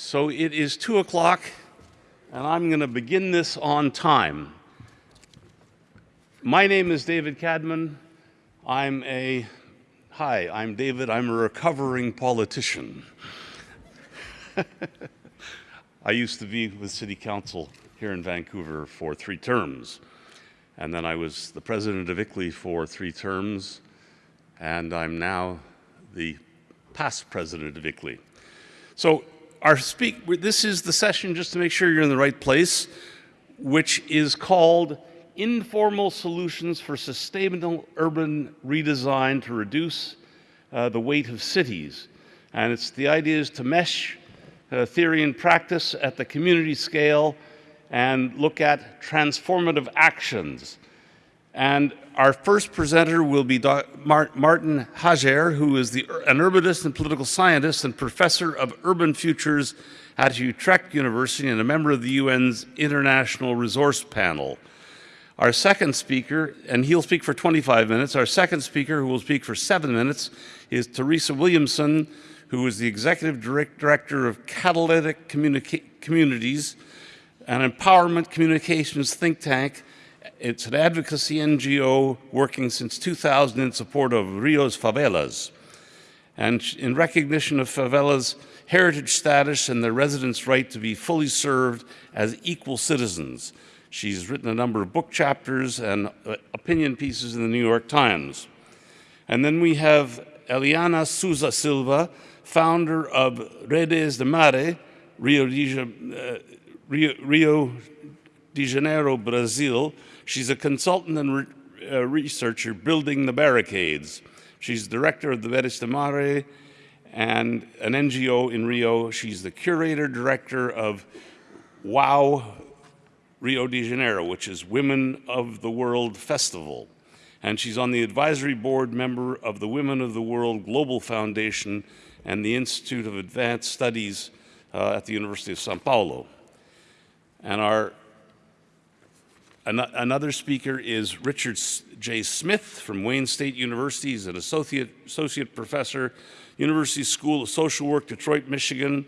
So it is 2 o'clock, and I'm going to begin this on time. My name is David Cadman. I'm a, hi, I'm David. I'm a recovering politician. I used to be with City Council here in Vancouver for three terms. And then I was the president of ICLEI for three terms, and I'm now the past president of ICLEI. So our speak, this is the session, just to make sure you're in the right place, which is called Informal Solutions for Sustainable Urban Redesign to Reduce uh, the Weight of Cities. And it's the idea is to mesh uh, theory and practice at the community scale and look at transformative actions. And our first presenter will be Martin Hajer, who is the, an urbanist and political scientist and professor of urban futures at Utrecht University and a member of the UN's International Resource Panel. Our second speaker, and he'll speak for 25 minutes, our second speaker, who will speak for seven minutes, is Teresa Williamson, who is the executive direct director of Catalytic Communities, an empowerment communications think tank. It's an advocacy NGO working since 2000 in support of Rio's favelas. And in recognition of favelas' heritage status and their residents' right to be fully served as equal citizens. She's written a number of book chapters and uh, opinion pieces in the New York Times. And then we have Eliana Souza Silva, founder of Redes de Mare, Rio de, uh, Rio, Rio de Janeiro, Brazil. She's a consultant and re uh, researcher building the barricades. She's director of the Redes de Mare and an NGO in Rio. She's the curator director of WOW Rio de Janeiro, which is Women of the World Festival. And she's on the advisory board member of the Women of the World Global Foundation and the Institute of Advanced Studies uh, at the University of Sao Paulo. And our an another speaker is Richard J. Smith from Wayne State University. He's an associate, associate professor, University School of Social Work, Detroit, Michigan,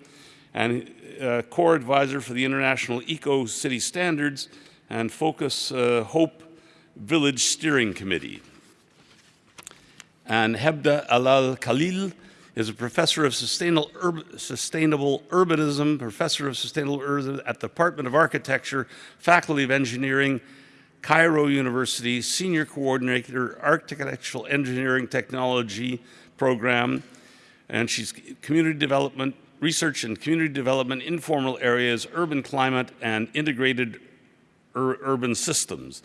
and uh, core advisor for the International Eco City Standards and Focus uh, Hope Village Steering Committee. And Heba Allah Khalil is a professor of sustainable, Ur sustainable urbanism, professor of sustainable urbanism at the Department of Architecture, Faculty of Engineering, Cairo University, senior coordinator, architectural engineering technology program, and she's community development, research and community development, informal areas, urban climate, and integrated ur urban systems.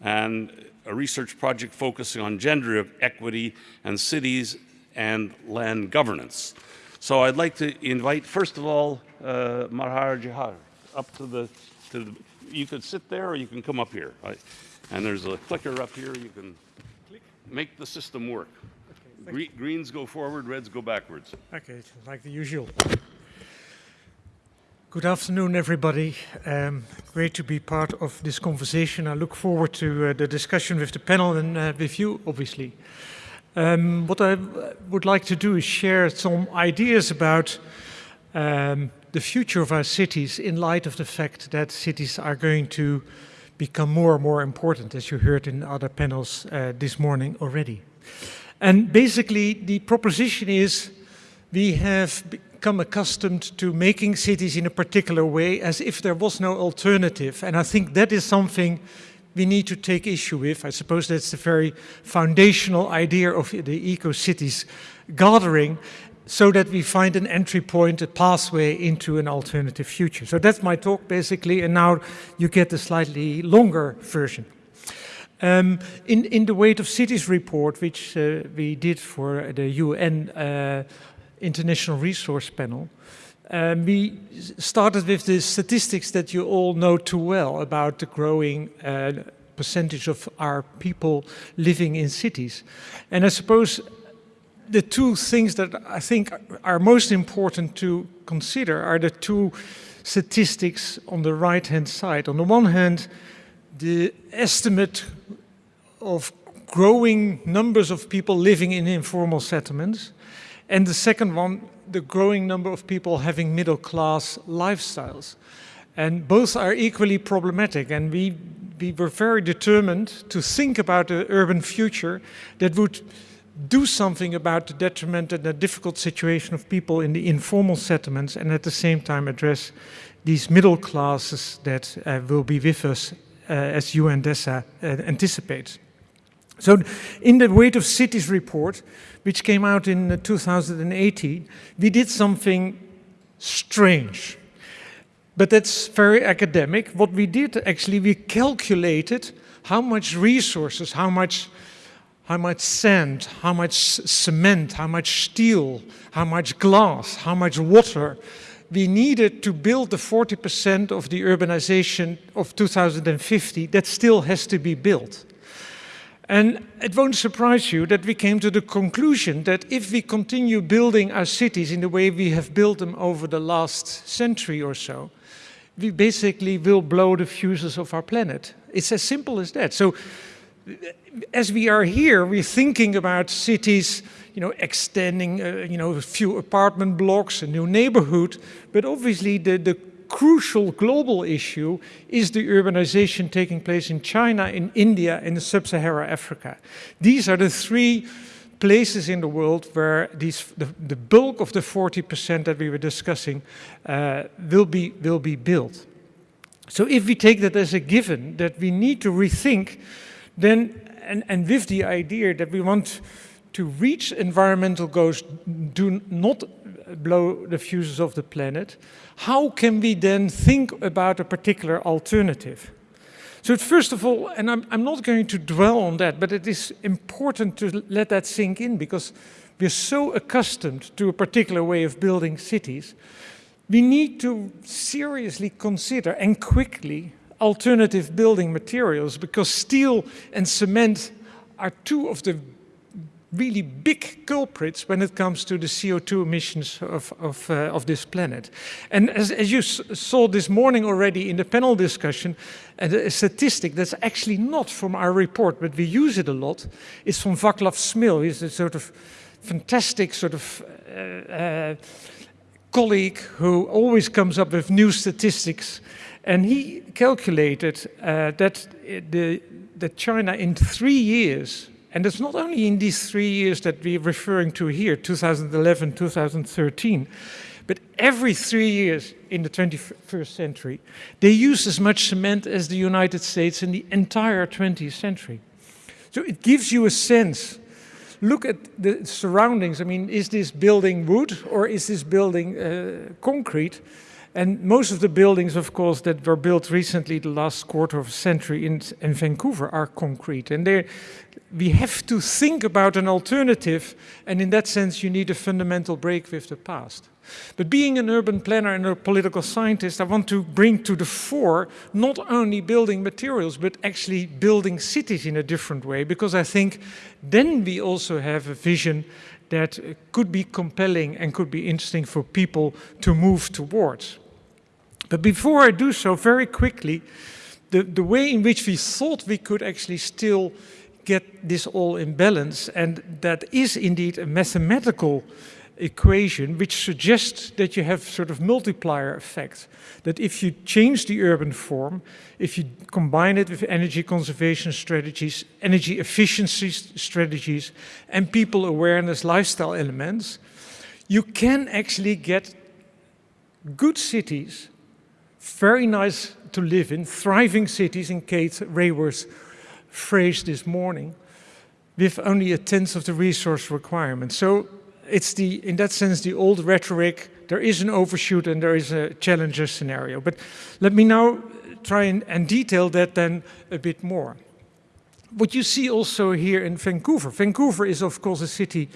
And a research project focusing on gender equity and cities and land governance. So I'd like to invite, first of all, uh, Marhar Jihar up to the, to the, you could sit there or you can come up here. Right? And there's a clicker up here, you can Click. make the system work. Okay, Gre greens go forward, reds go backwards. Okay, like the usual. Good afternoon, everybody. Um, great to be part of this conversation. I look forward to uh, the discussion with the panel and uh, with you, obviously. Um, what I would like to do is share some ideas about um, the future of our cities in light of the fact that cities are going to become more and more important, as you heard in other panels uh, this morning already. And basically, the proposition is we have become accustomed to making cities in a particular way as if there was no alternative. And I think that is something we need to take issue with. I suppose that's the very foundational idea of the eco-cities gathering so that we find an entry point, a pathway into an alternative future. So that's my talk basically, and now you get the slightly longer version. Um, in, in the Weight of Cities report, which uh, we did for the UN uh, International Resource Panel, um, we started with the statistics that you all know too well about the growing uh, percentage of our people living in cities. And I suppose the two things that I think are most important to consider are the two statistics on the right-hand side. On the one hand, the estimate of growing numbers of people living in informal settlements, and the second one, the growing number of people having middle class lifestyles. And both are equally problematic. And we, we were very determined to think about an urban future that would do something about the detriment and the difficult situation of people in the informal settlements and at the same time address these middle classes that uh, will be with us uh, as UNDESA uh, anticipates. So in the Weight of Cities report, which came out in uh, 2018, we did something strange. But that's very academic. What we did actually, we calculated how much resources, how much how much sand, how much cement, how much steel, how much glass, how much water we needed to build the 40% of the urbanization of 2050 that still has to be built. And it won't surprise you that we came to the conclusion that if we continue building our cities in the way we have built them over the last century or so, we basically will blow the fuses of our planet. It's as simple as that. So as we are here, we're thinking about cities, you know, extending, uh, you know, a few apartment blocks, a new neighborhood, but obviously the, the crucial global issue is the urbanization taking place in China, in India, in sub-Saharan Africa. These are the three places in the world where these, the, the bulk of the 40% that we were discussing uh, will, be, will be built. So if we take that as a given, that we need to rethink then, and, and with the idea that we want to reach environmental goals, do not blow the fuses of the planet, how can we then think about a particular alternative? So first of all, and I'm, I'm not going to dwell on that, but it is important to let that sink in because we're so accustomed to a particular way of building cities, we need to seriously consider and quickly alternative building materials because steel and cement are two of the really big culprits when it comes to the CO2 emissions of, of, uh, of this planet. And as, as you saw this morning already in the panel discussion, uh, a statistic that's actually not from our report, but we use it a lot, is from Vaclav Smil. He's a sort of fantastic sort of uh, uh colleague who always comes up with new statistics and he calculated uh, that, the, that China in three years, and it's not only in these three years that we're referring to here, 2011, 2013, but every three years in the 21st century, they use as much cement as the United States in the entire 20th century. So it gives you a sense. Look at the surroundings. I mean, is this building wood or is this building uh, concrete? And most of the buildings, of course, that were built recently, the last quarter of a century in, in Vancouver, are concrete. And we have to think about an alternative, and in that sense, you need a fundamental break with the past. But being an urban planner and a political scientist, I want to bring to the fore not only building materials, but actually building cities in a different way, because I think then we also have a vision that could be compelling and could be interesting for people to move towards. But before I do so, very quickly, the, the way in which we thought we could actually still get this all in balance, and that is indeed a mathematical equation which suggests that you have sort of multiplier effect. That if you change the urban form, if you combine it with energy conservation strategies, energy efficiency strategies, and people awareness lifestyle elements, you can actually get good cities, very nice to live in, thriving cities in Kate Raworth's phrase this morning, with only a tenth of the resource requirement. So it's the, in that sense, the old rhetoric, there is an overshoot and there is a challenger scenario. But let me now try and, and detail that then a bit more. What you see also here in Vancouver. Vancouver is of course a city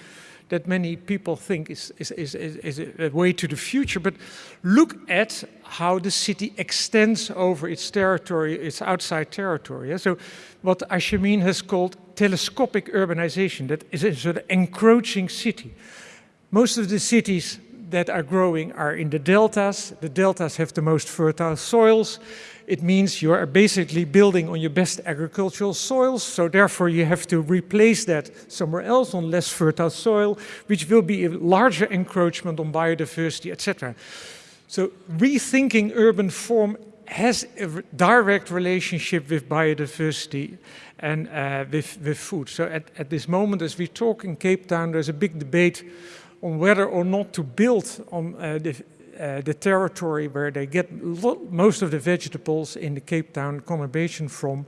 that many people think is, is, is, is, a way to the future, but look at how the city extends over its territory, its outside territory. So what Ash Amin has called telescopic urbanization, that is a sort of encroaching city. Most of the cities that are growing are in the deltas. The deltas have the most fertile soils. It means you are basically building on your best agricultural soils, so therefore you have to replace that somewhere else on less fertile soil, which will be a larger encroachment on biodiversity, etc. So rethinking urban form has a direct relationship with biodiversity and uh, with, with food. So at, at this moment, as we talk in Cape Town, there's a big debate on whether or not to build on uh, the, uh, the territory where they get most of the vegetables in the Cape Town conurbation from,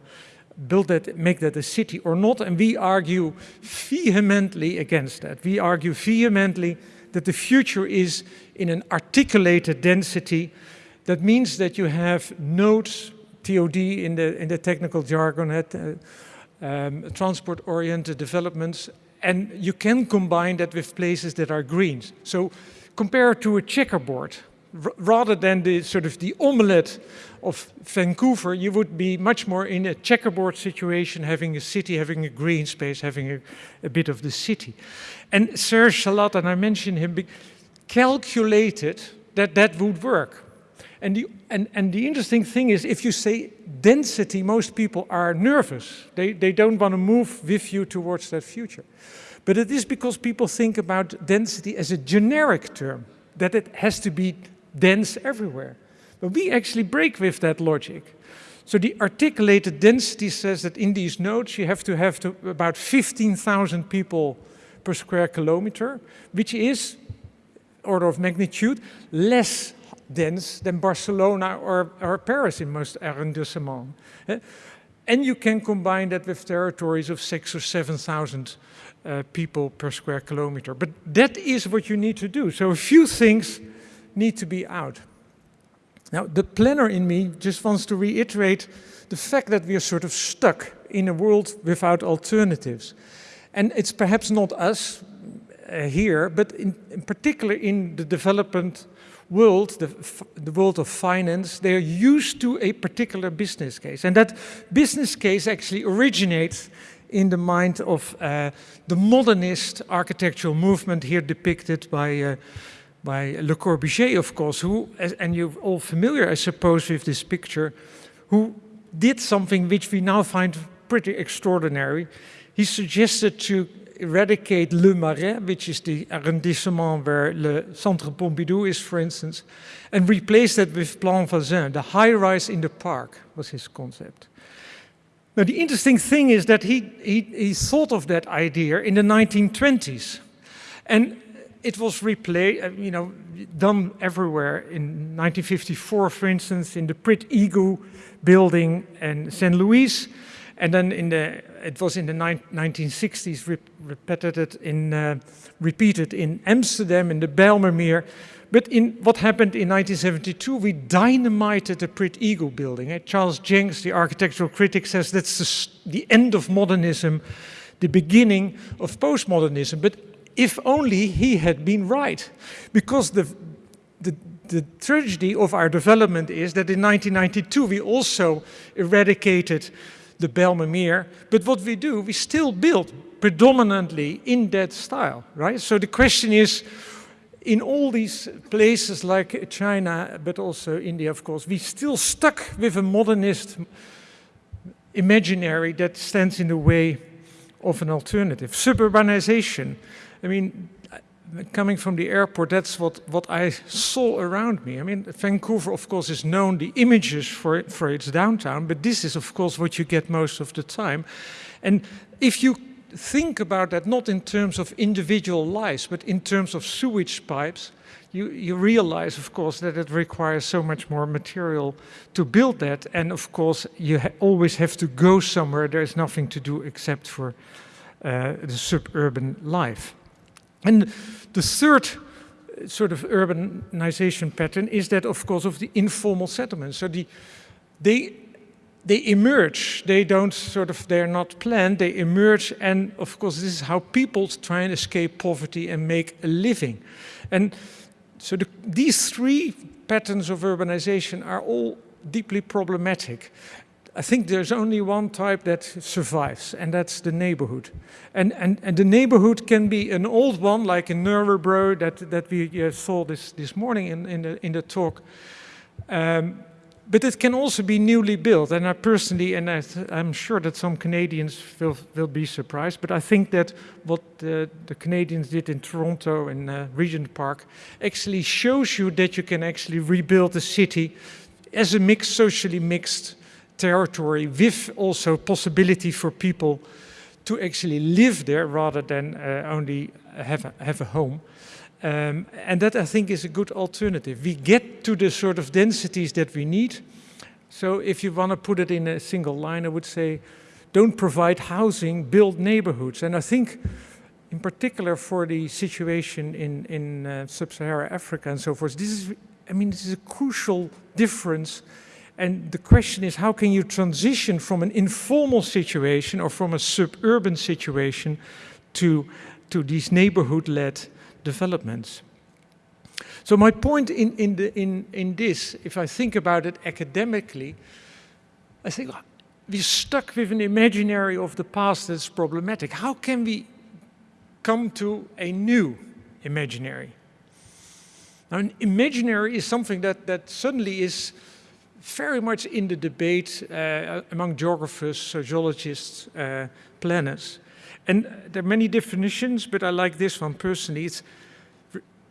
build that, make that a city or not. And we argue vehemently against that. We argue vehemently that the future is in an articulated density. That means that you have nodes, TOD in the, in the technical jargon, uh, um, transport-oriented developments, and you can combine that with places that are green. So compare to a checkerboard, rather than the sort of the omelette of Vancouver, you would be much more in a checkerboard situation, having a city, having a green space, having a, a bit of the city. And Serge Salat, and I mentioned him, calculated that that would work. And the, and, and the interesting thing is, if you say density, most people are nervous. They, they don't want to move with you towards that future. But it is because people think about density as a generic term, that it has to be dense everywhere. But we actually break with that logic. So the articulated density says that in these nodes you have to have to about 15,000 people per square kilometer, which is, order of magnitude, less dense than Barcelona or, or Paris in most arrondissements. Eh? And you can combine that with territories of six or 7,000 uh, people per square kilometer. But that is what you need to do. So a few things need to be out. Now, the planner in me just wants to reiterate the fact that we are sort of stuck in a world without alternatives. And it's perhaps not us uh, here, but in, in, particular in the development world, the, the world of finance, they're used to a particular business case. And that business case actually originates in the mind of uh, the modernist architectural movement here depicted by, uh, by Le Corbusier, of course, who, and you're all familiar, I suppose, with this picture, who did something which we now find pretty extraordinary. He suggested to eradicate Le Marais, which is the arrondissement where Le Centre Pompidou is, for instance, and replace that with Plan Voisin, the high-rise in the park was his concept. Now, the interesting thing is that he, he, he thought of that idea in the 1920s. And it was replayed, uh, you know, done everywhere. In 1954, for instance, in the Pruitt-Igoe building in St. Louis, and then in the, it was in the 1960s re repeated in, uh, repeated in Amsterdam in the Bijlmermeer. But in what happened in 1972, we dynamited the Pruitt-Igoe building. Eh? Charles Jencks, the architectural critic, says that's the, the end of modernism, the beginning of postmodernism. But if only he had been right, because the, the, the tragedy of our development is that in 1992 we also eradicated the Bijlmermeer. But what we do, we still build predominantly in that style, right? So the question is, in all these places like China, but also India, of course, we still stuck with a modernist imaginary that stands in the way of an alternative. Suburbanization. I mean, coming from the airport, that's what, what I saw around me. I mean, Vancouver, of course, is known, the images for, for its downtown, but this is, of course, what you get most of the time. And if you think about that not in terms of individual lives, but in terms of sewage pipes, you, you realize, of course, that it requires so much more material to build that. And of course, you ha always have to go somewhere. There's nothing to do except for uh, the suburban life. And the third uh, sort of urbanization pattern is that, of course, of the informal settlements. So the, they, they emerge, they don't sort of, they're not planned, they emerge and of course this is how people try and escape poverty and make a living. And so the, these three patterns of urbanization are all deeply problematic. I think there's only one type that survives, and that's the neighborhood. And, and, and the neighborhood can be an old one, like in Nuremberg that, that we uh, saw this, this morning in, in, the, in the talk. Um, but it can also be newly built. And I personally, and I am sure that some Canadians will, will be surprised, but I think that what the, the Canadians did in Toronto and uh, Regent Park actually shows you that you can actually rebuild a city as a mixed, socially mixed territory with also possibility for people to actually live there rather than uh, only have a, have a home. Um, and that I think is a good alternative. We get to the sort of densities that we need. So if you want to put it in a single line, I would say, don't provide housing, build neighborhoods. And I think in particular for the situation in, in uh, sub-Saharan Africa and so forth, this is, I mean, this is a crucial difference. And the question is, how can you transition from an informal situation or from a suburban situation to, to these neighborhood-led developments. So my point in, in, the, in, in this, if I think about it academically, I think we're stuck with an imaginary of the past that's problematic. How can we come to a new imaginary? Now, an imaginary is something that, that suddenly is very much in the debate uh, among geographers, sociologists, uh, planners. And there are many definitions, but I like this one personally. It's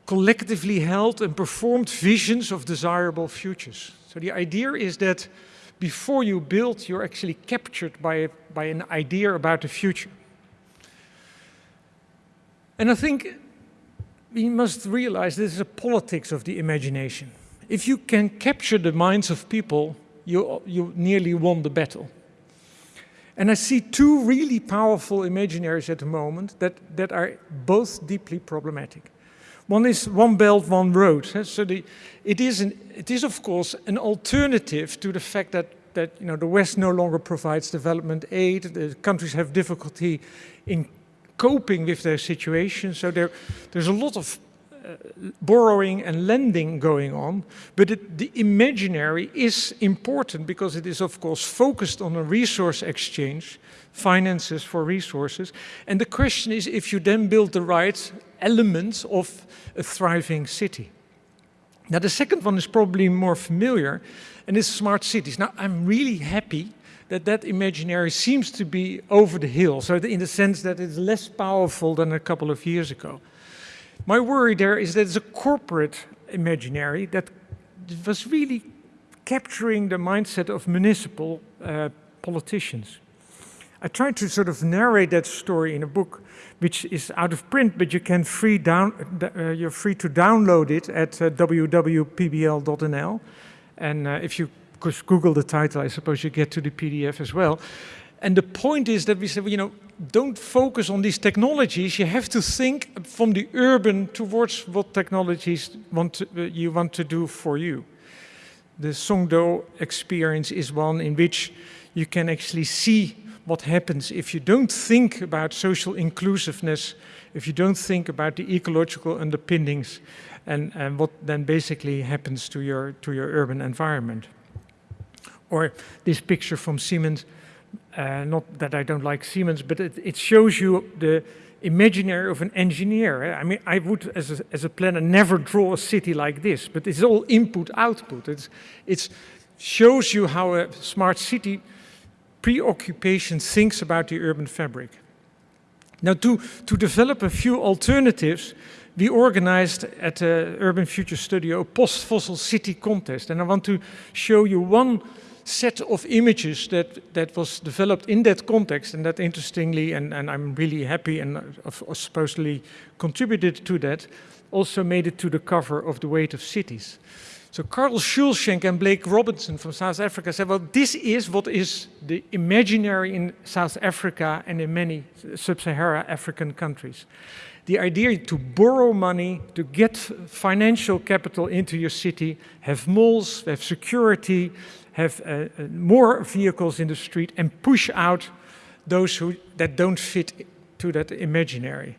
collectively held and performed visions of desirable futures. So the idea is that before you build, you're actually captured by, by an idea about the future. And I think we must realize this is a politics of the imagination. If you can capture the minds of people, you, you nearly won the battle. And I see two really powerful imaginaries at the moment that, that are both deeply problematic. One is one belt, one road. So the, it, is an, it is, of course, an alternative to the fact that, that you know, the West no longer provides development aid, the countries have difficulty in coping with their situation. So there, there's a lot of Uh, borrowing and lending going on, but it, the imaginary is important because it is of course focused on a resource exchange, finances for resources. And the question is if you then build the right elements of a thriving city. Now the second one is probably more familiar and it's smart cities. Now I'm really happy that that imaginary seems to be over the hill, so in the sense that it's less powerful than a couple of years ago. My worry there is that it's a corporate imaginary that was really capturing the mindset of municipal uh, politicians. I tried to sort of narrate that story in a book which is out of print, but you can free down, uh, you're free to download it at uh, www.pbl.nl. And uh, if you Google the title, I suppose you get to the PDF as well. And the point is that we said, well, you know, don't focus on these technologies. You have to think from the urban towards what technologies want to, uh, you want to do for you. The Songdo experience is one in which you can actually see what happens if you don't think about social inclusiveness, if you don't think about the ecological underpinnings and, and what then basically happens to your, to your urban environment. Or this picture from Siemens, uh, not that I don't like Siemens, but it, it, shows you the imaginary of an engineer. I mean, I would, as a, as a planner, never draw a city like this, but it's all input-output. It's, it's shows you how a smart city preoccupation thinks about the urban fabric. Now, to, to develop a few alternatives, we organized at the Urban Future Studio a post-fossil city contest. And I want to show you one set of images that, that was developed in that context and that interestingly, and, and I'm really happy and supposedly contributed to that, also made it to the cover of The Weight of Cities. So Carl Schulschenk and Blake Robinson from South Africa said, well, this is what is the imaginary in South Africa and in many sub-Saharan African countries. The idea to borrow money, to get financial capital into your city, have malls, have security, have uh, uh, more vehicles in the street and push out those who, that don't fit to that imaginary.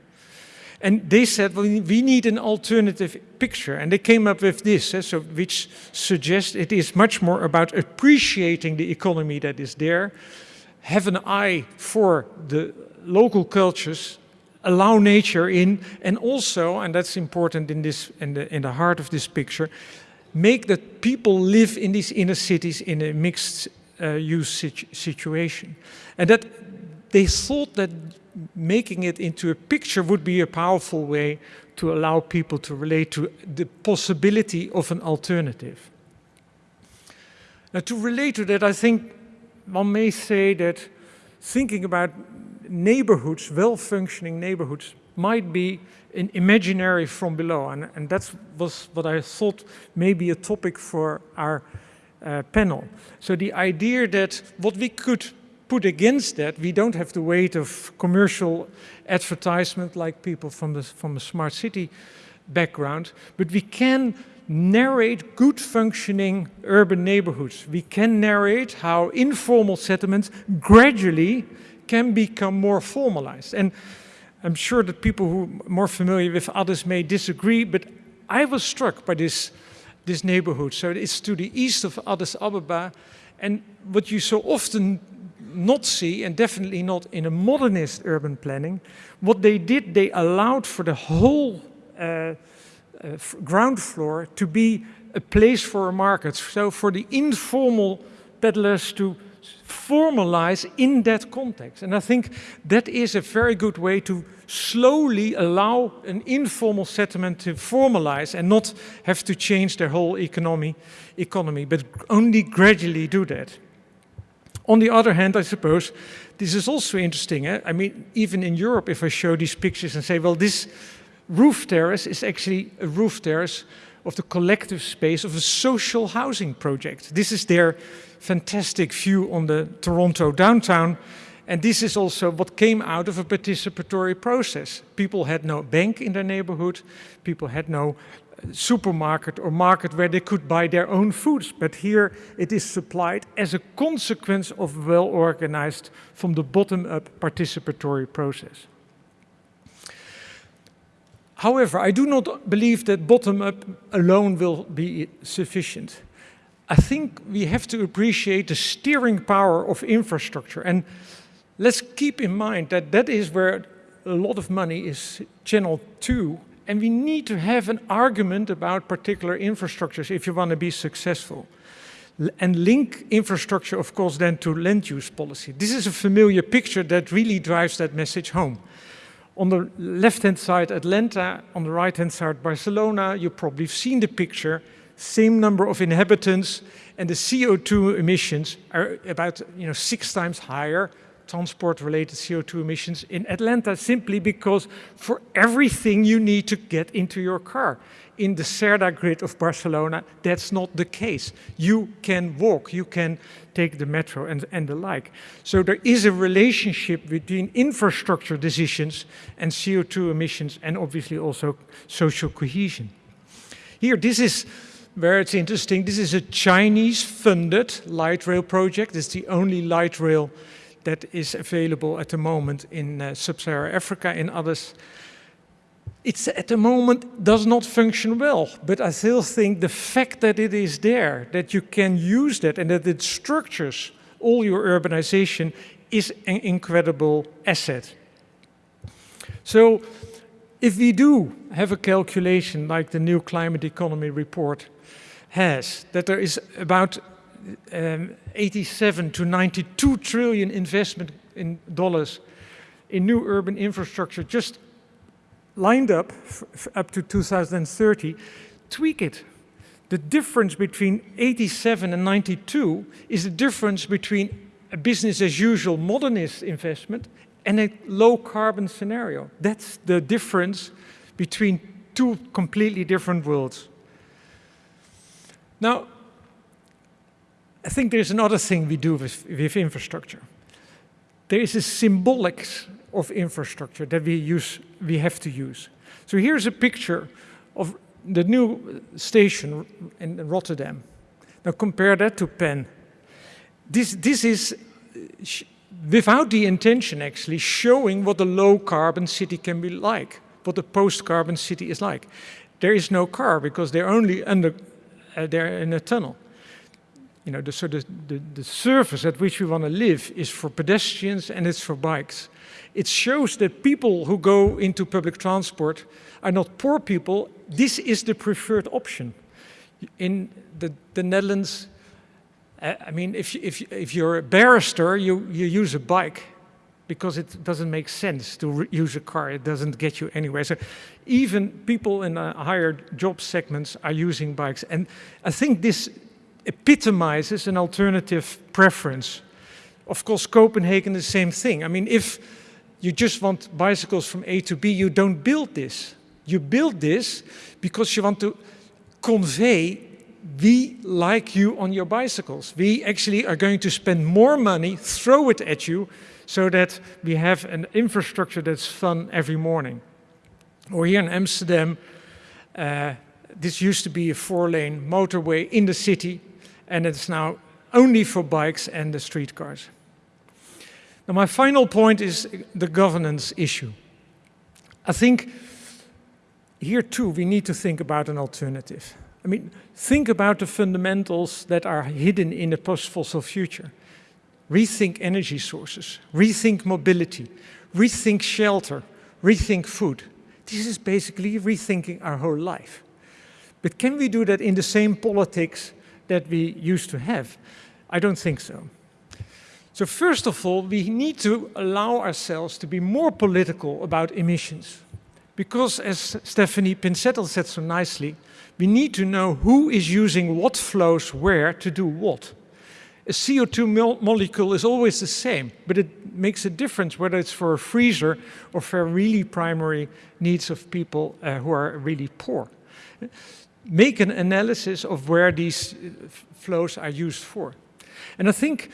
And they said, well, we need an alternative picture. And they came up with this, eh, so, which suggests it is much more about appreciating the economy that is there, have an eye for the local cultures, allow nature in, and also, and that's important in, this, in, the, in the heart of this picture, make that people live in these inner cities in a mixed uh, use situ situation. And that they thought that making it into a picture would be a powerful way to allow people to relate to the possibility of an alternative. Now to relate to that, I think one may say that thinking about neighborhoods, well-functioning neighborhoods, might be an imaginary from below. And, and that was what I thought may be a topic for our uh, panel. So the idea that what we could put against that, we don't have the weight of commercial advertisement like people from the, from the smart city background, but we can narrate good functioning urban neighborhoods. We can narrate how informal settlements gradually can become more formalized. And I'm sure that people who are more familiar with others may disagree, but I was struck by this, this neighborhood. So it's to the east of Addis Ababa, and what you so often not see, and definitely not in a modernist urban planning, what they did, they allowed for the whole uh, uh, ground floor to be a place for a market. So for the informal peddlers to formalize in that context. And I think that is a very good way to slowly allow an informal settlement to formalize and not have to change their whole economy, economy but only gradually do that. On the other hand, I suppose, this is also interesting. Eh? I mean, even in Europe, if I show these pictures and say, well, this roof terrace is actually a roof terrace of the collective space of a social housing project. This is their fantastic view on the Toronto downtown. And this is also what came out of a participatory process. People had no bank in their neighborhood. People had no uh, supermarket or market where they could buy their own foods. But here it is supplied as a consequence of well-organized, from the bottom-up participatory process. However, I do not believe that bottom-up alone will be sufficient. I think we have to appreciate the steering power of infrastructure. And let's keep in mind that that is where a lot of money is channeled to and we need to have an argument about particular infrastructures if you want to be successful. And link infrastructure, of course, then to land use policy. This is a familiar picture that really drives that message home. On the left-hand side, Atlanta, on the right-hand side, Barcelona, you've probably seen the picture, same number of inhabitants, and the CO2 emissions are about you know, six times higher transport-related CO2 emissions in Atlanta simply because for everything you need to get into your car. In the CERDA grid of Barcelona, that's not the case. You can walk, you can take the metro and, and the like. So there is a relationship between infrastructure decisions and CO2 emissions and obviously also social cohesion. Here, this is where it's interesting. This is a Chinese-funded light rail project. It's the only light rail that is available at the moment in uh, sub-Saharan Africa and others. It's at the moment does not function well, but I still think the fact that it is there, that you can use that and that it structures all your urbanization is an incredible asset. So if we do have a calculation like the new climate economy report has, that there is about um, 87 to 92 trillion investment in dollars in new urban infrastructure just lined up up to 2030, tweak it. The difference between 87 and 92 is the difference between a business as usual modernist investment and a low carbon scenario. That's the difference between two completely different worlds. Now, I think there's another thing we do with, with infrastructure. There is a symbolic of infrastructure that we use, we have to use. So here's a picture of the new station in Rotterdam. Now compare that to Penn. This, this is, without the intention actually, showing what a low carbon city can be like. what a post-carbon city is like. There is no car because they're only under, uh, they're in a tunnel. You know, the, so the, the, the surface at which we want to live is for pedestrians and it's for bikes. It shows that people who go into public transport are not poor people. This is the preferred option. In the, the Netherlands, uh, I mean, if, if, if you're a barrister, you, you use a bike because it doesn't make sense to use a car. It doesn't get you anywhere. So even people in uh, higher job segments are using bikes. And I think this epitomizes an alternative preference. Of course, Copenhagen, is the same thing. I mean, if you just want bicycles from A to B, you don't build this. You build this because you want to convey we like you on your bicycles. We actually are going to spend more money, throw it at you, so that we have an infrastructure that's fun every morning. Or here in Amsterdam, uh, this used to be a four-lane motorway in the city, and it's now only for bikes and the streetcars. Now my final point is the governance issue. I think here too we need to think about an alternative. I mean, think about the fundamentals that are hidden in a post-fossil future. Rethink energy sources, rethink mobility, rethink shelter, rethink food. This is basically rethinking our whole life. But can we do that in the same politics that we used to have? I don't think so. So first of all, we need to allow ourselves to be more political about emissions. Because as Stephanie Pincetl said so nicely, we need to know who is using what flows where to do what. A CO2 mo molecule is always the same, but it makes a difference whether it's for a freezer or for really primary needs of people uh, who are really poor. Make an analysis of where these uh, flows are used for. And I think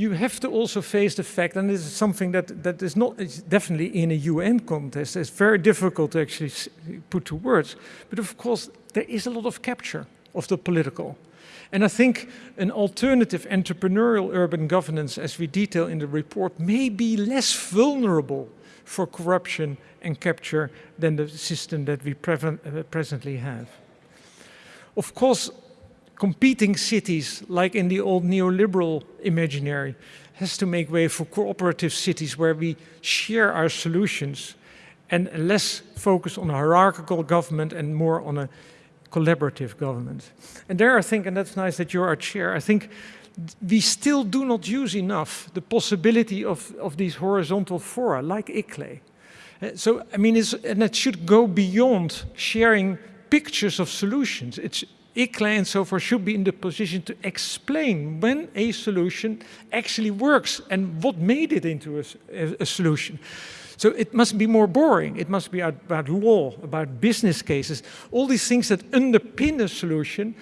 you have to also face the fact, and this is something that, that is not it's definitely in a UN context, it's very difficult to actually put to words, but of course there is a lot of capture of the political. And I think an alternative entrepreneurial urban governance, as we detail in the report, may be less vulnerable for corruption and capture than the system that we uh, presently have. Of course, competing cities, like in the old neoliberal imaginary, has to make way for cooperative cities where we share our solutions and less focus on hierarchical government and more on a collaborative government. And there I think, and that's nice that you're our chair, I think we still do not use enough the possibility of, of these horizontal fora like ICLEI. Uh, so, I mean, and it should go beyond sharing pictures of solutions. It's ICLEI and so forth should be in the position to explain when a solution actually works and what made it into a, a, a solution. So it must be more boring. It must be about law, about business cases, all these things that underpin a solution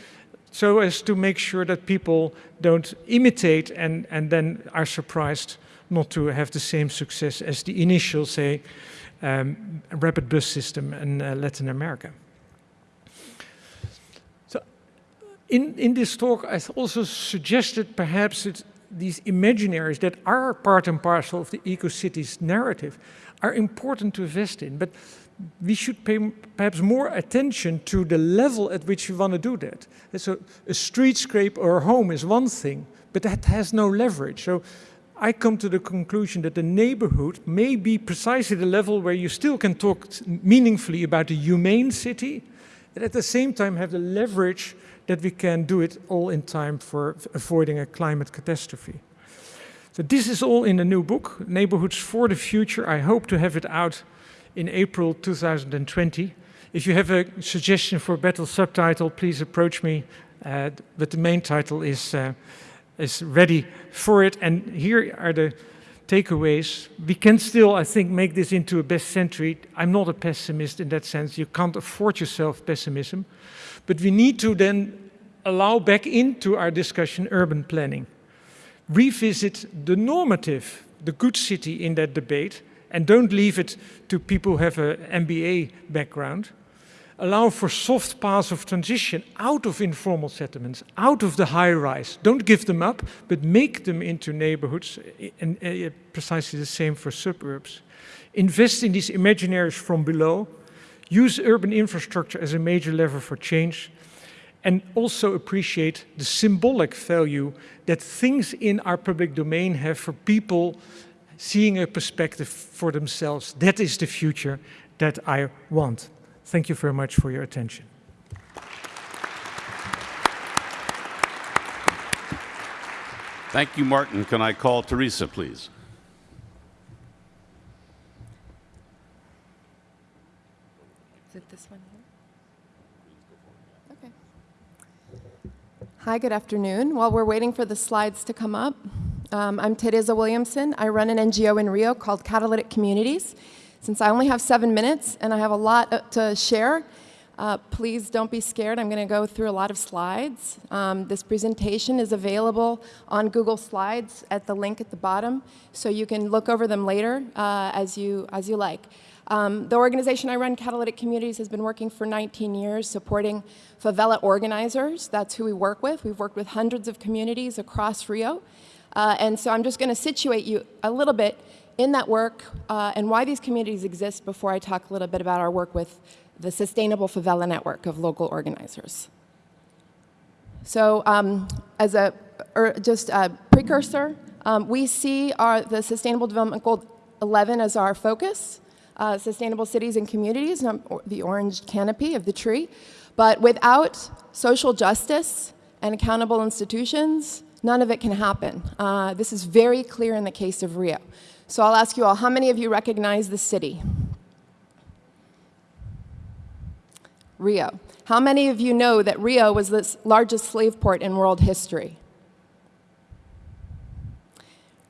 so as to make sure that people don't imitate and, and then are surprised not to have the same success as the initial, say, um, rapid bus system in uh, Latin America. In, in this talk, I also suggested perhaps these imaginaries that are part and parcel of the eco-cities narrative are important to invest in, but we should pay perhaps more attention to the level at which we want to do that. So a streetscape or a home is one thing, but that has no leverage. So I come to the conclusion that the neighborhood may be precisely the level where you still can talk meaningfully about a humane city, and at the same time have the leverage that we can do it all in time for avoiding a climate catastrophe. So this is all in the new book, Neighborhoods for the Future. I hope to have it out in April 2020. If you have a suggestion for a better subtitle, please approach me. Uh, but the main title is, uh, is ready for it. And here are the takeaways. We can still, I think, make this into a best century. I'm not a pessimist in that sense. You can't afford yourself pessimism. But we need to then allow back into our discussion urban planning. Revisit the normative, the good city in that debate, and don't leave it to people who have an MBA background. allow for soft paths of transition out of informal settlements, out of the high rise. Don't give them up, but make them into neighborhoods, and uh, precisely the same for suburbs. Invest in these imaginaries from below, use urban infrastructure as a major lever for change, and also appreciate the symbolic value that things in our public domain have for people seeing a perspective for themselves. That is the future that I want. Thank you very much for your attention. Thank you, Martin. Can I call Theresa, please? Is it this one here? Okay. Hi, good afternoon. While we're waiting for the slides to come up, um, I'm Theresa Williamson. I run an NGO in Rio called Catalytic Communities. Since I only have seven minutes and I have a lot uh, to share, uh, please don't be scared. I'm going to go through a lot of slides. Um, this presentation is available on Google Slides at the link at the bottom, so you can look over them later uh, as, you, as you like. Um, the organization I run, Catalytic Communities, has been working for 19 years supporting favela organizers. That's who we work with. We've worked with hundreds of communities across Rio. Uh, and so I'm just going to situate you a little bit in that work uh, and why these communities exist before I talk a little bit about our work with the Sustainable Favela Network of local organizers. So um, as a, er, just a precursor, um, we see our, the Sustainable Development Goal 11 as our focus, uh, sustainable cities and communities, the orange canopy of the tree. But without social justice and accountable institutions, none of it can happen. Uh, this is very clear in the case of Rio. So I'll ask you all, how many of you recognize the city? Rio. How many of you know that Rio was the largest slave port in world history?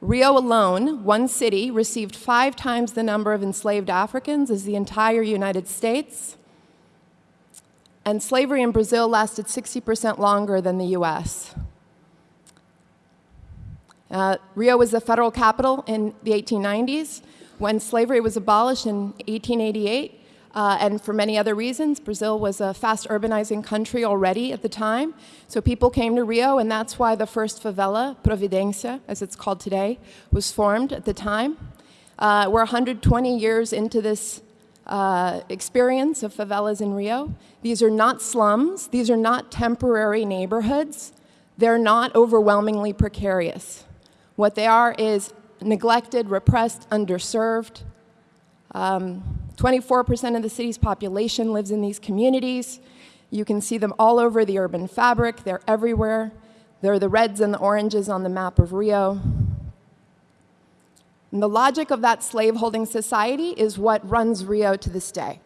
Rio alone, one city, received five times the number of enslaved Africans as the entire United States. And slavery in Brazil lasted 60% longer than the US. Uh, Rio was the federal capital in the 1890s. When slavery was abolished in 1888, uh, and for many other reasons, Brazil was a fast urbanizing country already at the time. So people came to Rio, and that's why the first favela, Providencia, as it's called today, was formed at the time. Uh, we're 120 years into this uh, experience of favelas in Rio. These are not slums. These are not temporary neighborhoods. They're not overwhelmingly precarious. What they are is neglected, repressed, underserved. 24% um, of the city's population lives in these communities. You can see them all over the urban fabric. They're everywhere. They're the reds and the oranges on the map of Rio. And the logic of that slaveholding society is what runs Rio to this day.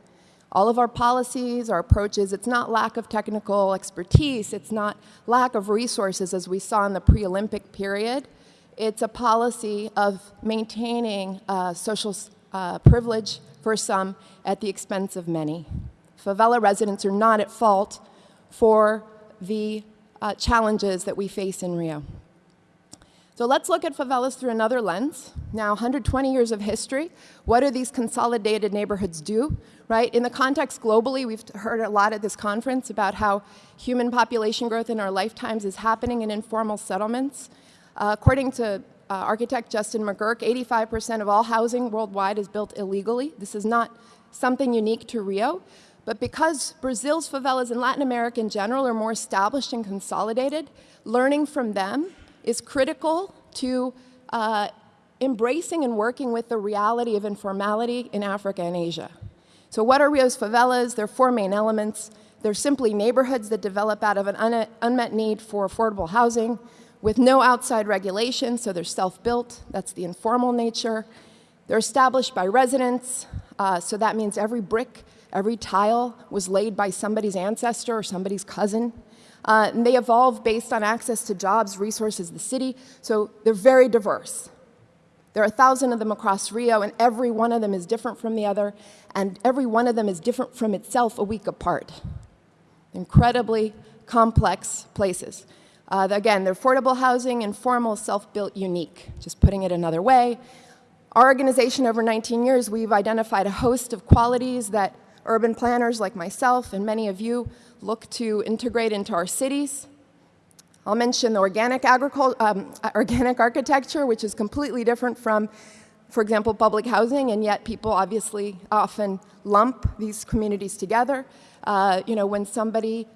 All of our policies, our approaches, it's not lack of technical expertise, it's not lack of resources as we saw in the pre-Olympic period. It's a policy of maintaining uh, social uh, privilege for some at the expense of many. Favela residents are not at fault for the uh, challenges that we face in Rio. So let's look at favelas through another lens. Now, 120 years of history, what do these consolidated neighborhoods do, right? In the context globally, we've heard a lot at this conference about how human population growth in our lifetimes is happening in informal settlements. Uh, according to uh, architect Justin McGuirk, 85% of all housing worldwide is built illegally. This is not something unique to Rio, but because Brazil's favelas and Latin America in general are more established and consolidated, learning from them is critical to uh, embracing and working with the reality of informality in Africa and Asia. So what are Rio's favelas? There are four main elements. They're simply neighborhoods that develop out of an un unmet need for affordable housing, with no outside regulation, so they're self-built. That's the informal nature. They're established by residents, uh, so that means every brick, every tile was laid by somebody's ancestor or somebody's cousin. Uh, and they evolve based on access to jobs, resources, the city, so they're very diverse. There are a thousand of them across Rio, and every one of them is different from the other, and every one of them is different from itself a week apart. Incredibly complex places. Uh, again, they're affordable housing, informal, self-built, unique. Just putting it another way. Our organization, over 19 years, we've identified a host of qualities that urban planners like myself and many of you look to integrate into our cities. I'll mention the organic, um, organic architecture, which is completely different from, for example, public housing, and yet people obviously often lump these communities together. Uh, you know, when somebody,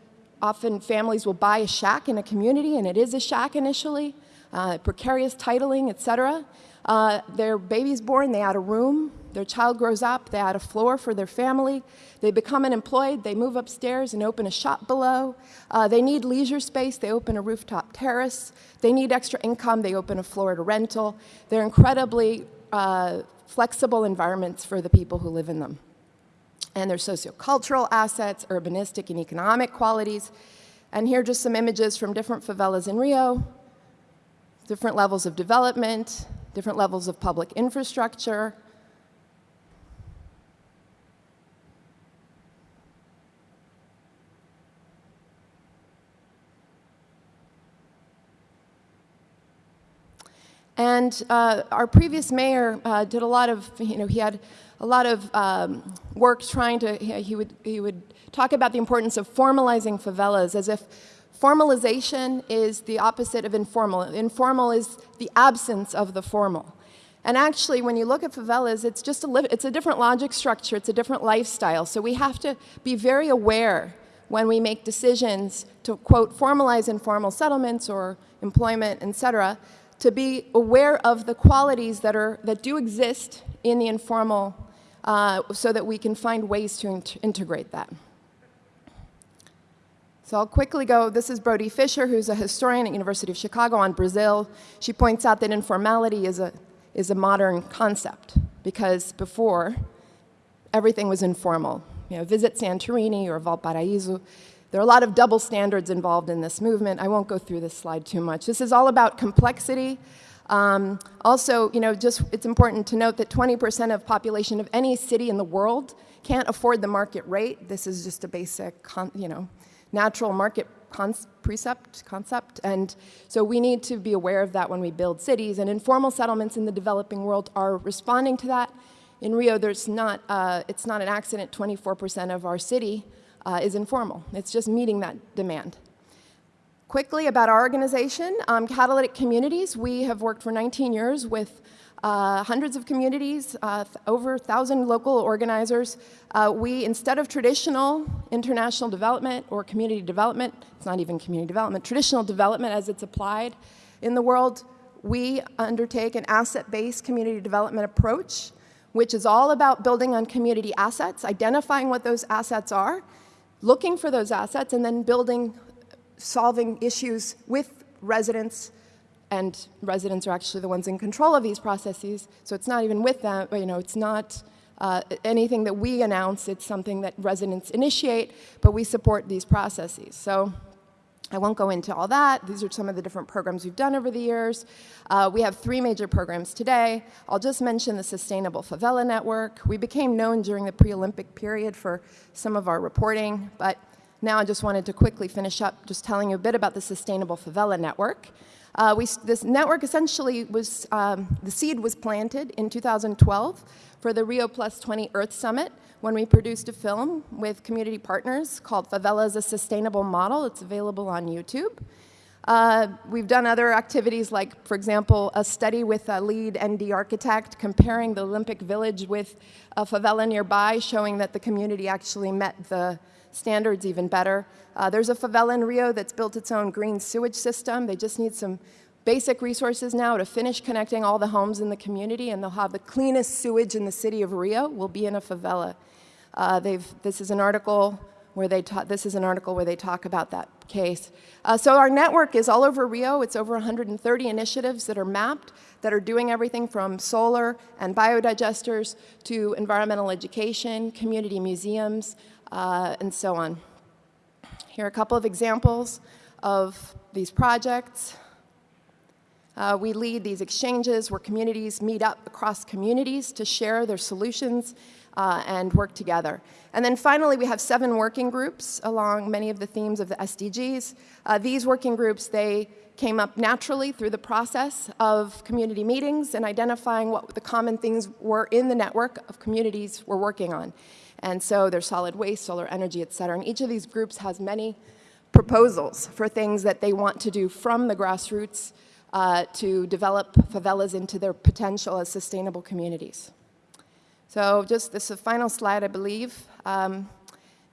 often families will buy a shack in a community, and it is a shack initially, uh, precarious titling, et cetera. Uh, their baby's born, they add a room, their child grows up, they add a floor for their family. They become unemployed, they move upstairs and open a shop below. Uh, they need leisure space, they open a rooftop terrace. They need extra income, they open a Florida rental. They're incredibly uh, flexible environments for the people who live in them. And their sociocultural assets, urbanistic and economic qualities. And here are just some images from different favelas in Rio, different levels of development, different levels of public infrastructure, And uh, our previous mayor uh, did a lot of, you know, he had a lot of um, work trying to, he would, he would talk about the importance of formalizing favelas as if formalization is the opposite of informal. Informal is the absence of the formal. And actually, when you look at favelas, it's just a, it's a different logic structure, it's a different lifestyle. So we have to be very aware when we make decisions to, quote, formalize informal settlements or employment, et cetera, to be aware of the qualities that, are, that do exist in the informal uh, so that we can find ways to in integrate that. So I'll quickly go, this is Brodwyn Fischer, who's a historian at University of Chicago on Brazil. She points out that informality is a, is a modern concept because before, everything was informal. You know, visit Santorini or Valparaiso, there are a lot of double standards involved in this movement. I won't go through this slide too much. This is all about complexity. Um, also, you know, just it's important to note that 20% of population of any city in the world can't afford the market rate. This is just a basic, you know, natural market precept, concept. And so we need to be aware of that when we build cities. And informal settlements in the developing world are responding to that. In Rio, there's not, uh, it's not an accident 24% of our city uh, is informal. It's just meeting that demand. Quickly about our organization, um, Catalytic Communities, we have worked for 19 years with uh, hundreds of communities, uh, over 1,000 local organizers. Uh, we, instead of traditional international development or community development, it's not even community development, traditional development as it's applied in the world, we undertake an asset-based community development approach, which is all about building on community assets, identifying what those assets are, looking for those assets and then building, solving issues with residents, and residents are actually the ones in control of these processes, so it's not even with them, but you know, it's not uh, anything that we announce, it's something that residents initiate, but we support these processes. So I won't go into all that. These are some of the different programs we've done over the years. Uh, we have three major programs today. I'll just mention the Sustainable Favela Network. We became known during the pre-Olympic period for some of our reporting, but now I just wanted to quickly finish up just telling you a bit about the Sustainable Favela Network. Uh, we, this network essentially was, um, the seed was planted in 2012 for the Rio Plus 20 Earth Summit, when we produced a film with community partners called Favelas a Sustainable Model. It's available on YouTube. Uh, we've done other activities like, for example, a study with a LEED ND architect comparing the Olympic Village with a favela nearby, showing that the community actually met the standards even better. Uh, there's a favela in Rio that's built its own green sewage system. They just need some basic resources now to finish connecting all the homes in the community, and they'll have the cleanest sewage in the city of Rio will be in a favela. Uh, this is an article where they this is an article where they talk about that case. Uh, so our network is all over Rio. It's over 130 initiatives that are mapped that are doing everything from solar and biodigesters to environmental education, community museums, uh, and so on. Here are a couple of examples of these projects. Uh, we lead these exchanges where communities meet up across communities to share their solutions uh, and work together. And then finally, we have seven working groups along many of the themes of the SDGs. Uh, these working groups, they came up naturally through the process of community meetings and identifying what the common things were in the network of communities we're working on. And so there's solid waste, solar energy, et cetera. And each of these groups has many proposals for things that they want to do from the grassroots uh, to develop favelas into their potential as sustainable communities. So just this is final slide, I believe. Um,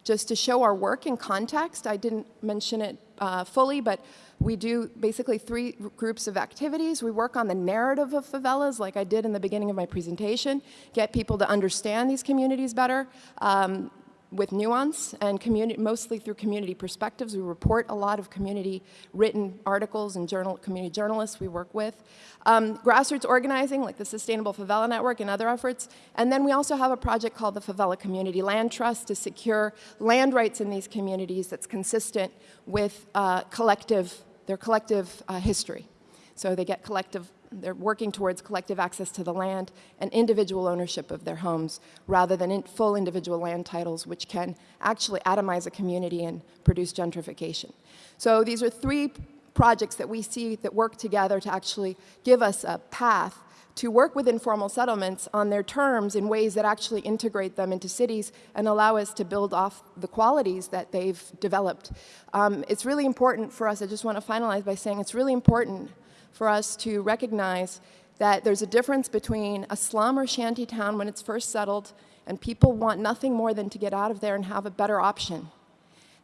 just to show our work in context, I didn't mention it uh, fully, but we do basically three groups of activities. We work on the narrative of favelas, like I did in the beginning of my presentation, get people to understand these communities better. Um, with nuance and community, mostly through community perspectives. We report a lot of community written articles and journal, community journalists we work with. Um, grassroots organizing, like the Sustainable Favela Network and other efforts. And then we also have a project called the Favela Community Land Trust to secure land rights in these communities that's consistent with uh, collective, their collective uh, history. So they get collective they're working towards collective access to the land and individual ownership of their homes rather than in full individual land titles, which can actually atomize a community and produce gentrification. So these are three projects that we see that work together to actually give us a path to work with informal settlements on their terms in ways that actually integrate them into cities and allow us to build off the qualities that they've developed. Um, it's really important for us, I just want to finalize by saying it's really important for us to recognize that there's a difference between a slum or shanty town when it's first settled and people want nothing more than to get out of there and have a better option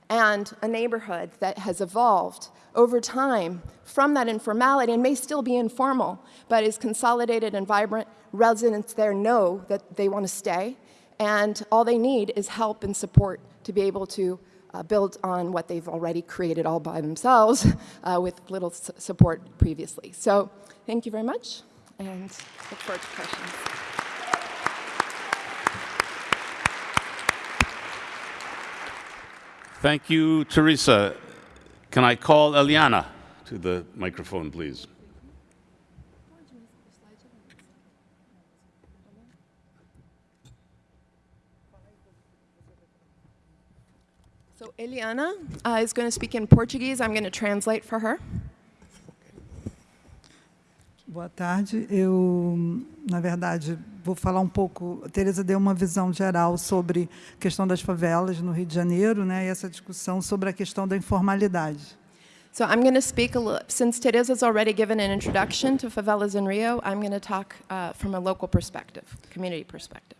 and a neighborhood that has evolved over time from that informality and may still be informal, but is consolidated and vibrant. Residents there know that they want to stay, and all they need is help and support to be able to uh, build on what they've already created all by themselves uh, with little support previously. So thank you very much, and look forward to questions. Thank you, Theresa. Can I call Eliana to the microphone, please? So Eliana uh, is going to speak in Portuguese. I'm going to translate for her. Boa tarde. Eu, na verdade, vou falar um pouco. A Tereza deu uma visão geral sobre a questão das favelas no Rio de Janeiro, né? E essa discussão sobre a questão da informalidade. So I'm going to speak a little, since Teresa's already given an introduction to favelas in Rio, I'm going to talk uh, from a local perspective, community perspective.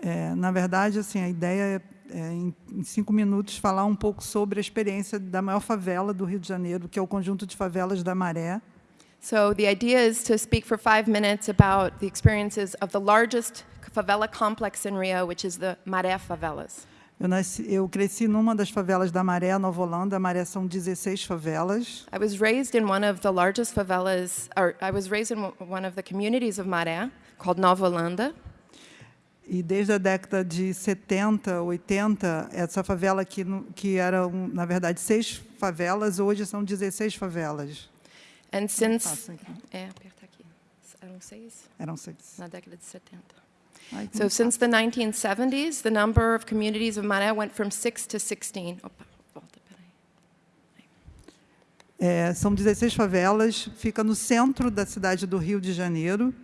É, na verdade, assim, a ideia é é, em, em, cinco minutos, falar um pouco sobre a experiência da maior favela do Rio de Janeiro, que é o conjunto de favelas da Maré. So the idea is to speak for five minutes about the experiences of the largest favela complex in Rio, which is the Maré Favelas. Eu, nasci, eu cresci numa das favelas da Maré, Nova Holanda. A Maré são 16 favelas. I was raised in one of the largest favelas, or I was raised in one of the communities of Maré, called Nova Holanda. E desde a década de 70, 80, essa favela que, que era, na verdade, seis favelas, hoje são 16 favelas. And since... É, aperta aqui. Eram seis? Eram seis. Na década de 70. Ai, so since the 1970s, the number of communities of Maré went from 6 to 16. Opa, volta. É, são 16 favelas, fica no centro da cidade do Rio de Janeiro.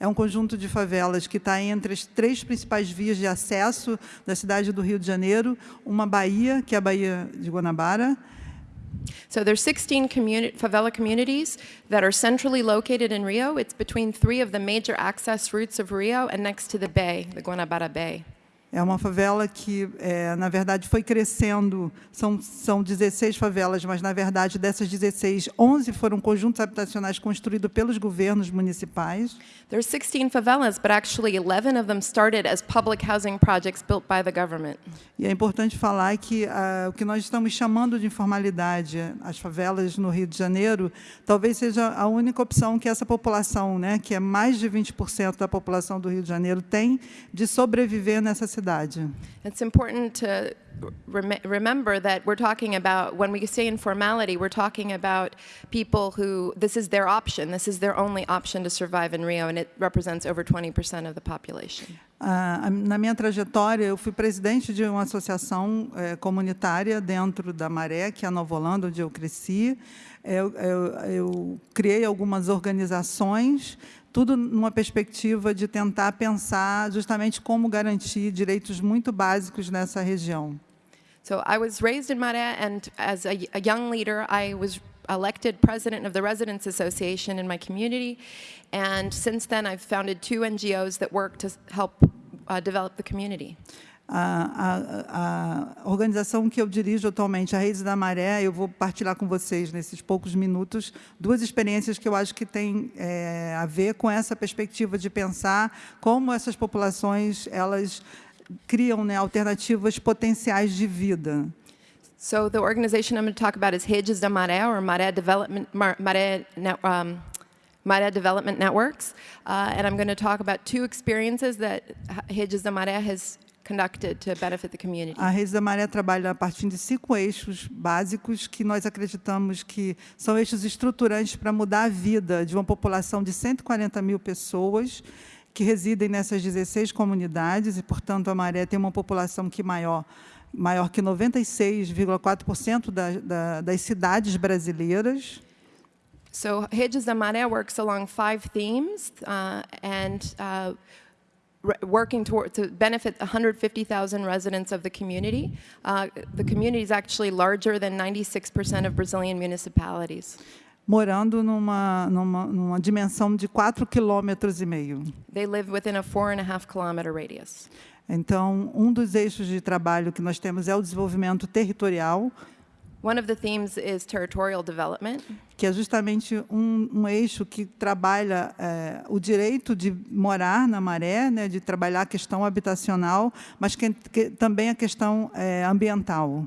É um conjunto de favelas que está entre as três principais vias de acesso da cidade do Rio de Janeiro, uma baía, que é a Baía de Guanabara, So there's 16 communi favela communities that are centrally located in Rio. It's between three of the major access routes of Rio and next to the bay, the Guanabara Bay. É uma favela que, é, na verdade, foi crescendo. São, são 16 favelas, mas, na verdade, dessas 16, 11 foram conjuntos habitacionais construídos pelos governos municipais. There are 16 favelas, but actually 11 of them started as public housing projects built by the government. E é importante falar que uh, o que nós estamos chamando de informalidade, as favelas no Rio de Janeiro, talvez seja a única opção que essa população, né, que é mais de 20% da população do Rio de Janeiro, tem de sobreviver nessa cidade cidade. It's important to rem remember that we're talking about, when we say informality, we're talking about people who, this is their option, this is their only option to survive in Rio, and it represents over 20% of the population. Uh, na minha trajetória, eu fui presidente de uma associação eh, comunitária dentro da Maré, que é a Nova Holanda, onde eu cresci. Eu, eu, eu criei algumas organizações tudo numa perspectiva de tentar pensar justamente como garantir direitos muito básicos nessa região. So I was raised in Maré, and as a, a young leader, I was elected president of the Residents Association in my community. And since then, I've founded two NGOs that work to help uh, develop the community. A, a, a organização que eu dirijo atualmente, a Redes da Maré, eu vou partilhar com vocês nesses poucos minutos duas experiências que eu acho que têm é, a ver com essa perspectiva de pensar como essas populações elas criam né, alternativas potenciais de vida. So the organization I'm going to talk about is Redes da Maré, or Maré Development, Mar, Maré, um, Development Networks. Uh, and I'm going to talk about two experiences that da Maré has conducted to benefit the community. A Redes da Maré trabalha a partir de cinco eixos básicos que nós acreditamos que são eixos estruturantes para mudar a vida de uma população de 140 mil pessoas que residem nessas 16 comunidades e, portanto, a Maré tem uma população que maior, maior que 96,4% da, da, das cidades brasileiras. So Redes da Maré works along five themes uh, and uh, working toward to benefit 150,000 residents of the community. Uh, the community is actually larger than 96% of Brazilian municipalities. morando numa, numa, numa dimensão de 4,5 quilômetros e meio. They live within a four and a half kilometer radius. Então, um dos eixos de trabalho que nós temos é o desenvolvimento territorial, One of the themes is territorial development. que é justamente um, um eixo que trabalha eh, o direito de morar na maré, né, de trabalhar a questão habitacional, mas que, que também a questão eh, ambiental.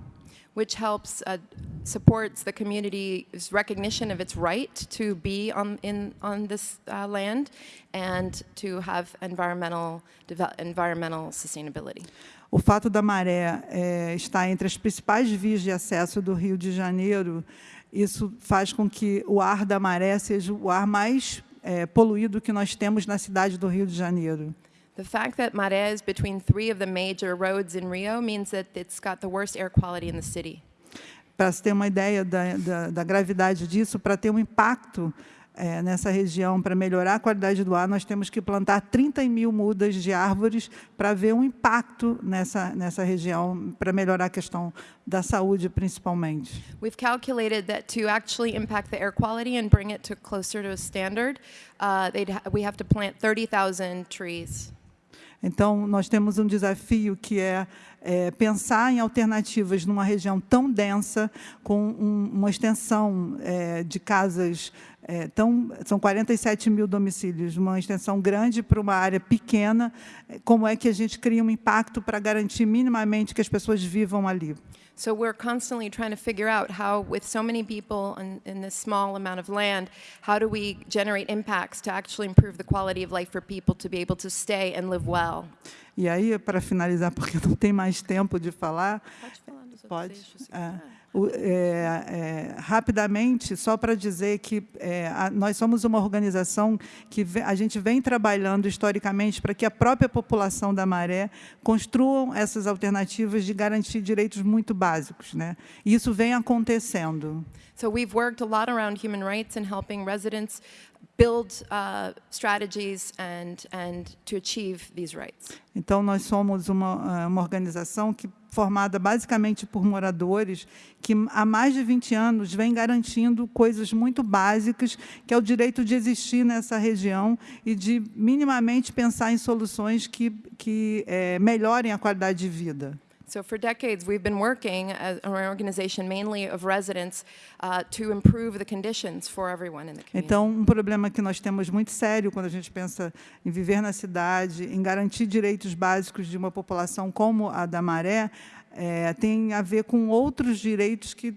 which helps uh, supports the community's recognition of its right to be on in on this uh, land and to have environmental environmental sustainability. O fato da maré eh, estar entre as principais vias de acesso do Rio de Janeiro, isso faz com que o ar da maré seja o ar mais eh, poluído que nós temos na cidade do Rio de Janeiro. The fact that Maré is between three of the major roads in Rio means that it's got the worst air quality in the city. Para se ter uma ideia da, da, da gravidade disso, para ter um impacto eh, nessa região, para melhorar a qualidade do ar, nós temos que plantar 30 mil mudas de árvores para ver um impacto nessa, nessa região, para melhorar a questão da saúde, principalmente. We've calculated that to actually impact the air quality and bring it to closer to a standard, uh, we have to plant 30,000 trees. Então, nós temos um desafio que é, é, pensar em alternativas numa região tão densa, com um- uma extensão é, de casas é, tão. São 47 mil domicílios, uma extensão grande para uma área pequena. é, Como é que a gente cria um impacto para garantir minimamente que as pessoas vivam ali? So we're constantly trying to figure out how, with so many people in, in this small amount of land, how do we generate impacts to actually improve the quality of life for people to be able to stay and live well? E aí, para finalizar, porque não tem mais tempo de falar, Pode falar dos outros Pode. eixos, É. O- é, é, rapidamente, só para dizer que é, a- nós somos uma organização que ve- a gente vem trabalhando historicamente para que a própria população da Maré construam essas alternativas de garantir direitos muito básicos. Né? E isso vem acontecendo. So we've worked a lot around human rights and helping residents build uh, strategies and, and to achieve these rights. Então, nós somos uma, ah, uma organização que, formada basicamente por moradores que, há mais de 20 anos, vem garantindo coisas muito básicas, que é o direito de existir nessa região e de minimamente pensar em soluções que, que eh, melhorem a qualidade de vida. So for decades, we've been working as an organization mainly of residents uh, to improve the conditions for everyone in the community. Então, um problema que nós temos muito sério quando a gente pensa em viver na cidade, em garantir direitos básicos de uma população como a da Maré, eh, tem a ver com outros direitos que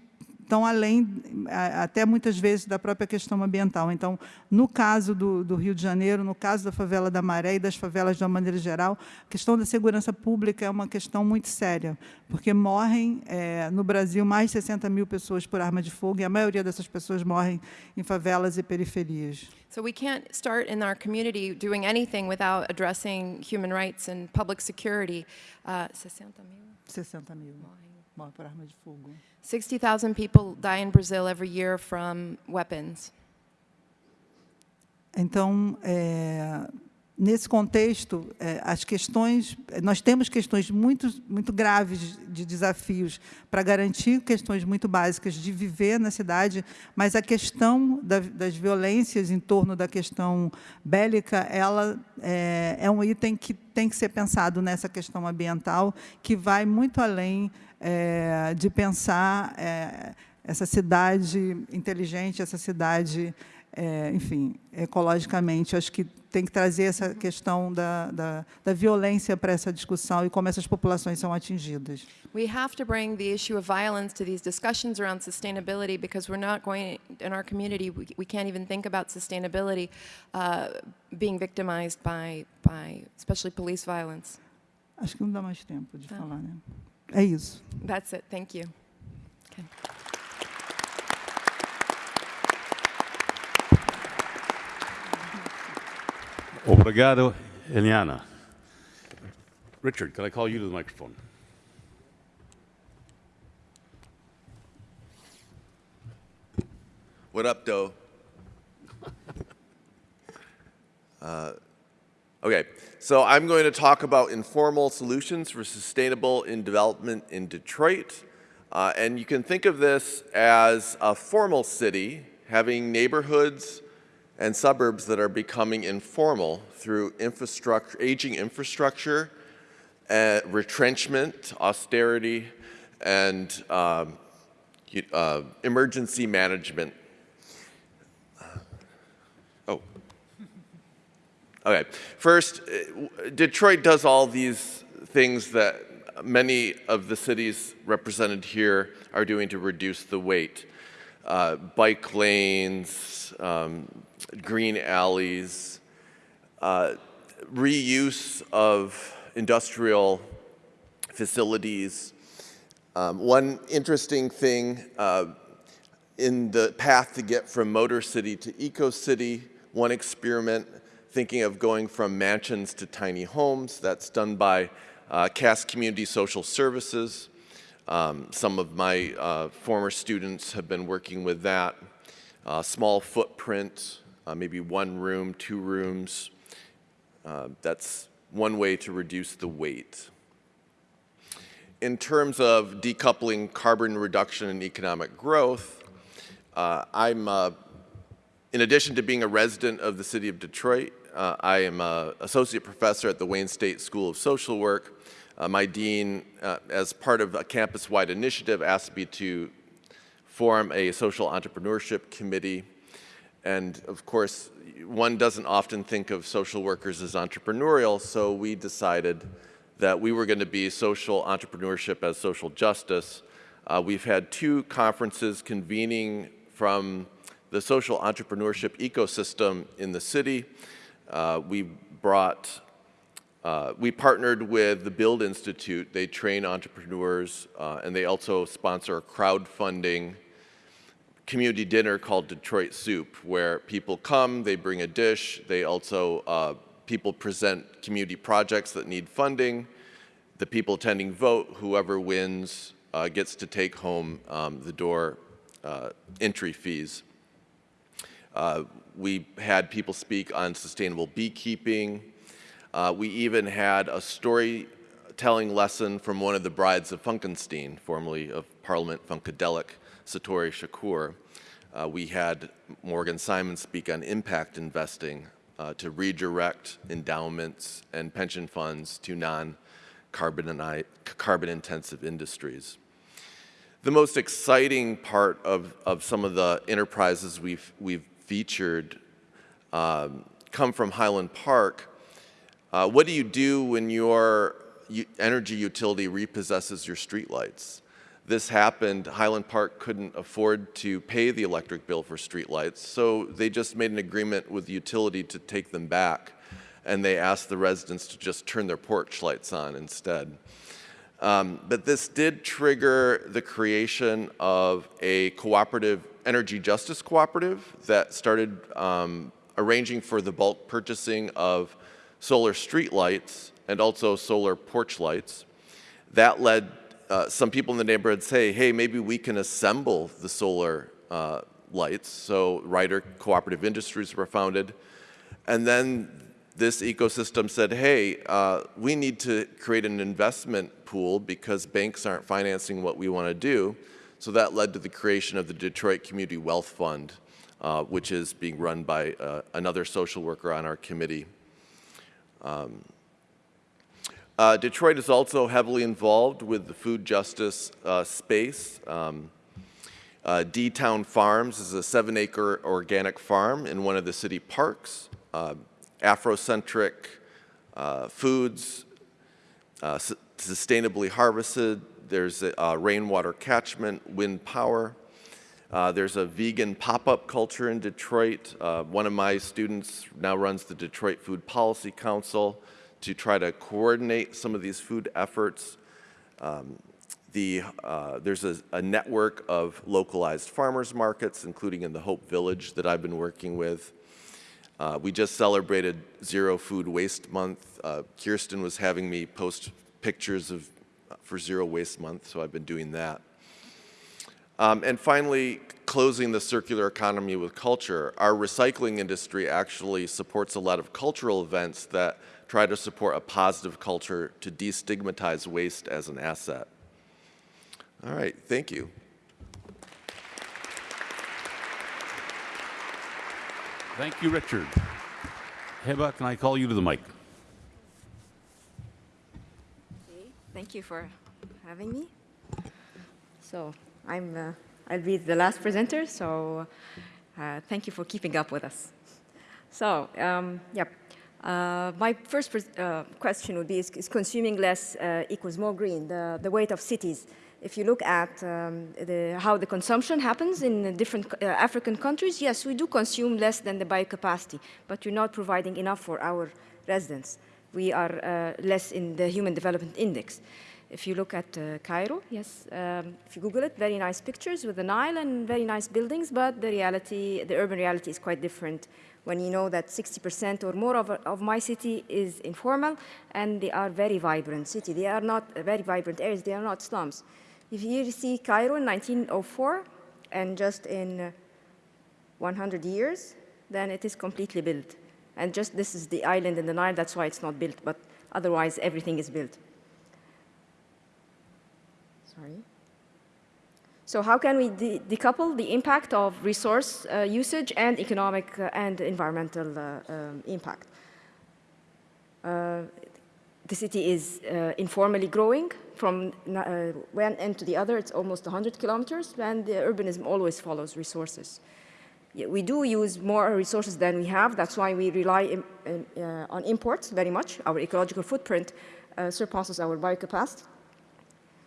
estão além, até muitas vezes, da própria questão ambiental. Então, no caso do, do Rio de Janeiro, no caso da favela da Maré e das favelas de uma maneira geral, a questão da segurança pública é uma questão muito séria, porque morrem eh, no Brasil mais de 60 mil pessoas por arma de fogo e a maioria dessas pessoas morrem em favelas e periferias. So we can't start in our community doing anything without addressing human rights and public security. Uh, 60 mil 60 mil morrem. morrem por arma de fogo. 60,000 people die in Brazil every year from weapons. Então, é, nesse contexto, é, as questões, nós temos questões muito, muito graves de desafios para garantir questões muito básicas de viver na cidade, mas a questão da, das violências em torno da questão bélica, ela é, é um item que tem que ser pensado nessa questão ambiental, que vai muito além é, de pensar é, essa cidade inteligente, essa cidade é, enfim, ecologicamente. Acho que tem que trazer essa questão da, da, da violência para essa discussão e como essas populações são atingidas. We have to bring the issue of violence to these discussions around sustainability because we're not going, in our community, we, we can't even think about sustainability uh, being victimized by, by, especially police violence. Acho que não dá mais tempo de falar, né? É isso. That's it. Thank you. Okay. Obrigado, Eliana. Richard, can I call you to the microphone? What up, Doe? uh, okay, so I'm going to talk about informal solutions for sustainable in development in Detroit. Uh, and you can think of this as a formal city having neighborhoods and suburbs that are becoming informal through infrastructure, aging infrastructure, uh, retrenchment, austerity, and um, uh, emergency management Oh. Okay. First, uh, Detroit does all these things that many of the cities represented here are doing to reduce the weight. Uh, bike lanes, um, green alleys, uh, reuse of industrial facilities. Um, one interesting thing uh, in the path to get from Motor City to Eco City one experiment thinking of going from mansions to tiny homes. That's done by uh, Cass Community Social Services. Um, some of my uh, former students have been working with that. Uh, small footprint, uh, maybe one room, two rooms. Uh, that's one way to reduce the weight. In terms of decoupling carbon reduction and economic growth, uh, I'm in addition to being a resident of the city of Detroit, uh, I am an associate professor at the Wayne State School of Social Work. Uh, my dean, uh, as part of a campus-wide initiative, asked me to form a social entrepreneurship committee. And of course, one doesn't often think of social workers as entrepreneurial, so we decided that we were going to be social entrepreneurship as social justice. Uh, we've had two conferences convening from the social entrepreneurship ecosystem in the city. Uh, we brought, uh, we partnered with the Build Institute. They train entrepreneurs uh, and they also sponsor crowdfunding community dinner called Detroit Soup, where people come, they bring a dish, they also, uh, people present community projects that need funding. The people attending vote, whoever wins uh, gets to take home um, the door uh, entry fees. Uh, we had people speak on sustainable beekeeping. Uh, we even had a storytelling lesson from one of the brides of Funkenstein, formerly of Parliament Funkadelic, Satori Shakur. Uh, we had Morgan Simon speak on impact investing uh, to redirect endowments and pension funds to non-carbon carbon intensive industries. The most exciting part of, of some of the enterprises we've, we've featured um, come from Highland Park. Uh, what do you do when your energy utility repossesses your streetlights? This happened, Highland Park couldn't afford to pay the electric bill for streetlights, so they just made an agreement with the utility to take them back, and they asked the residents to just turn their porch lights on instead. Um, but this did trigger the creation of a cooperative energy justice cooperative that started um, arranging for the bulk purchasing of solar street lights and also solar porch lights. That led uh, some people in the neighborhood say, hey, maybe we can assemble the solar uh, lights. So Ryder Cooperative Industries were founded. And then this ecosystem said, hey, uh, we need to create an investment pool because banks aren't financing what we want to do. So that led to the creation of the Detroit Community Wealth Fund, uh, which is being run by uh, another social worker on our committee. Um, uh, Detroit is also heavily involved with the food justice uh, space. Um, uh, D-Town Farms is a seven-acre organic farm in one of the city parks. Uh, Afrocentric uh, foods, uh, su sustainably harvested. There's a, uh, rainwater catchment, wind power. There's a vegan pop-up culture in Detroit. One of my students now runs the Detroit Food Policy Council to try to coordinate some of these food efforts. Um, the, uh, there's a, a, network of localized farmers markets, including in the Hope Village that I've been working with. Uh, we just celebrated Zero Food Waste Month. Uh, Kirsten was having me post pictures of for Zero Waste Month, so I've been doing that. Um, and finally, closing the circular economy with culture. Our recycling industry actually supports a lot of cultural events that try to support a positive culture to destigmatize waste as an asset. All right, thank you. Thank you, Richard. Heba, can I call you to the mic? Thank you for having me. So I'm, uh, I'll be the last presenter, so uh, thank you for keeping up with us. So, um, yep. Uh, my first uh, question would be, is, is consuming less uh, equals more green, the, the weight of cities? If you look at um, the, how the consumption happens in different uh, African countries, yes, we do consume less than the biocapacity, but we're not providing enough for our residents. We are uh, less in the Human Development Index. If you look at uh, Cairo, yes, um, if you Google it, very nice pictures with the Nile and very nice buildings, but the reality, the urban reality is quite different when you know that 60% or more of, of my city is informal and they are very vibrant city. They are not very vibrant areas, they are not slums. If you see Cairo in 1904 and just in 100 years, then it is completely built. And just this is the island in the Nile, that's why it's not built, but otherwise everything is built. Sorry. So how can we de decouple the impact of resource uh, usage and economic uh, and environmental uh, um, impact? Uh, the city is uh, informally growing from uh, one end to the other. It's almost 100 kilometers, and the urbanism always follows resources. We do use more resources than we have. That's why we rely in, in, on imports very much. Our ecological footprint surpasses our biocapacity.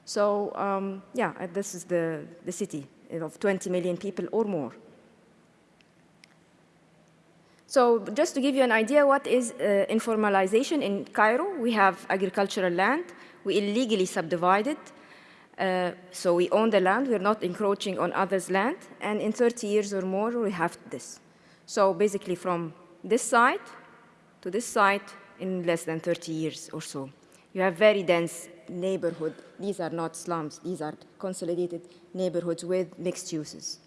So um, yeah, uh, this is the, the city of 20 million people or more. So just to give you an idea what is uh, informalization in Cairo, we have agricultural land. We illegally subdivided. Uh, so we own the land. We're not encroaching on others' land. And in 30 years or more, we have this. So basically from this site to this site in less than 30 years or so. You have very dense neighborhood. These are not slums. These are consolidated neighborhoods with mixed uses.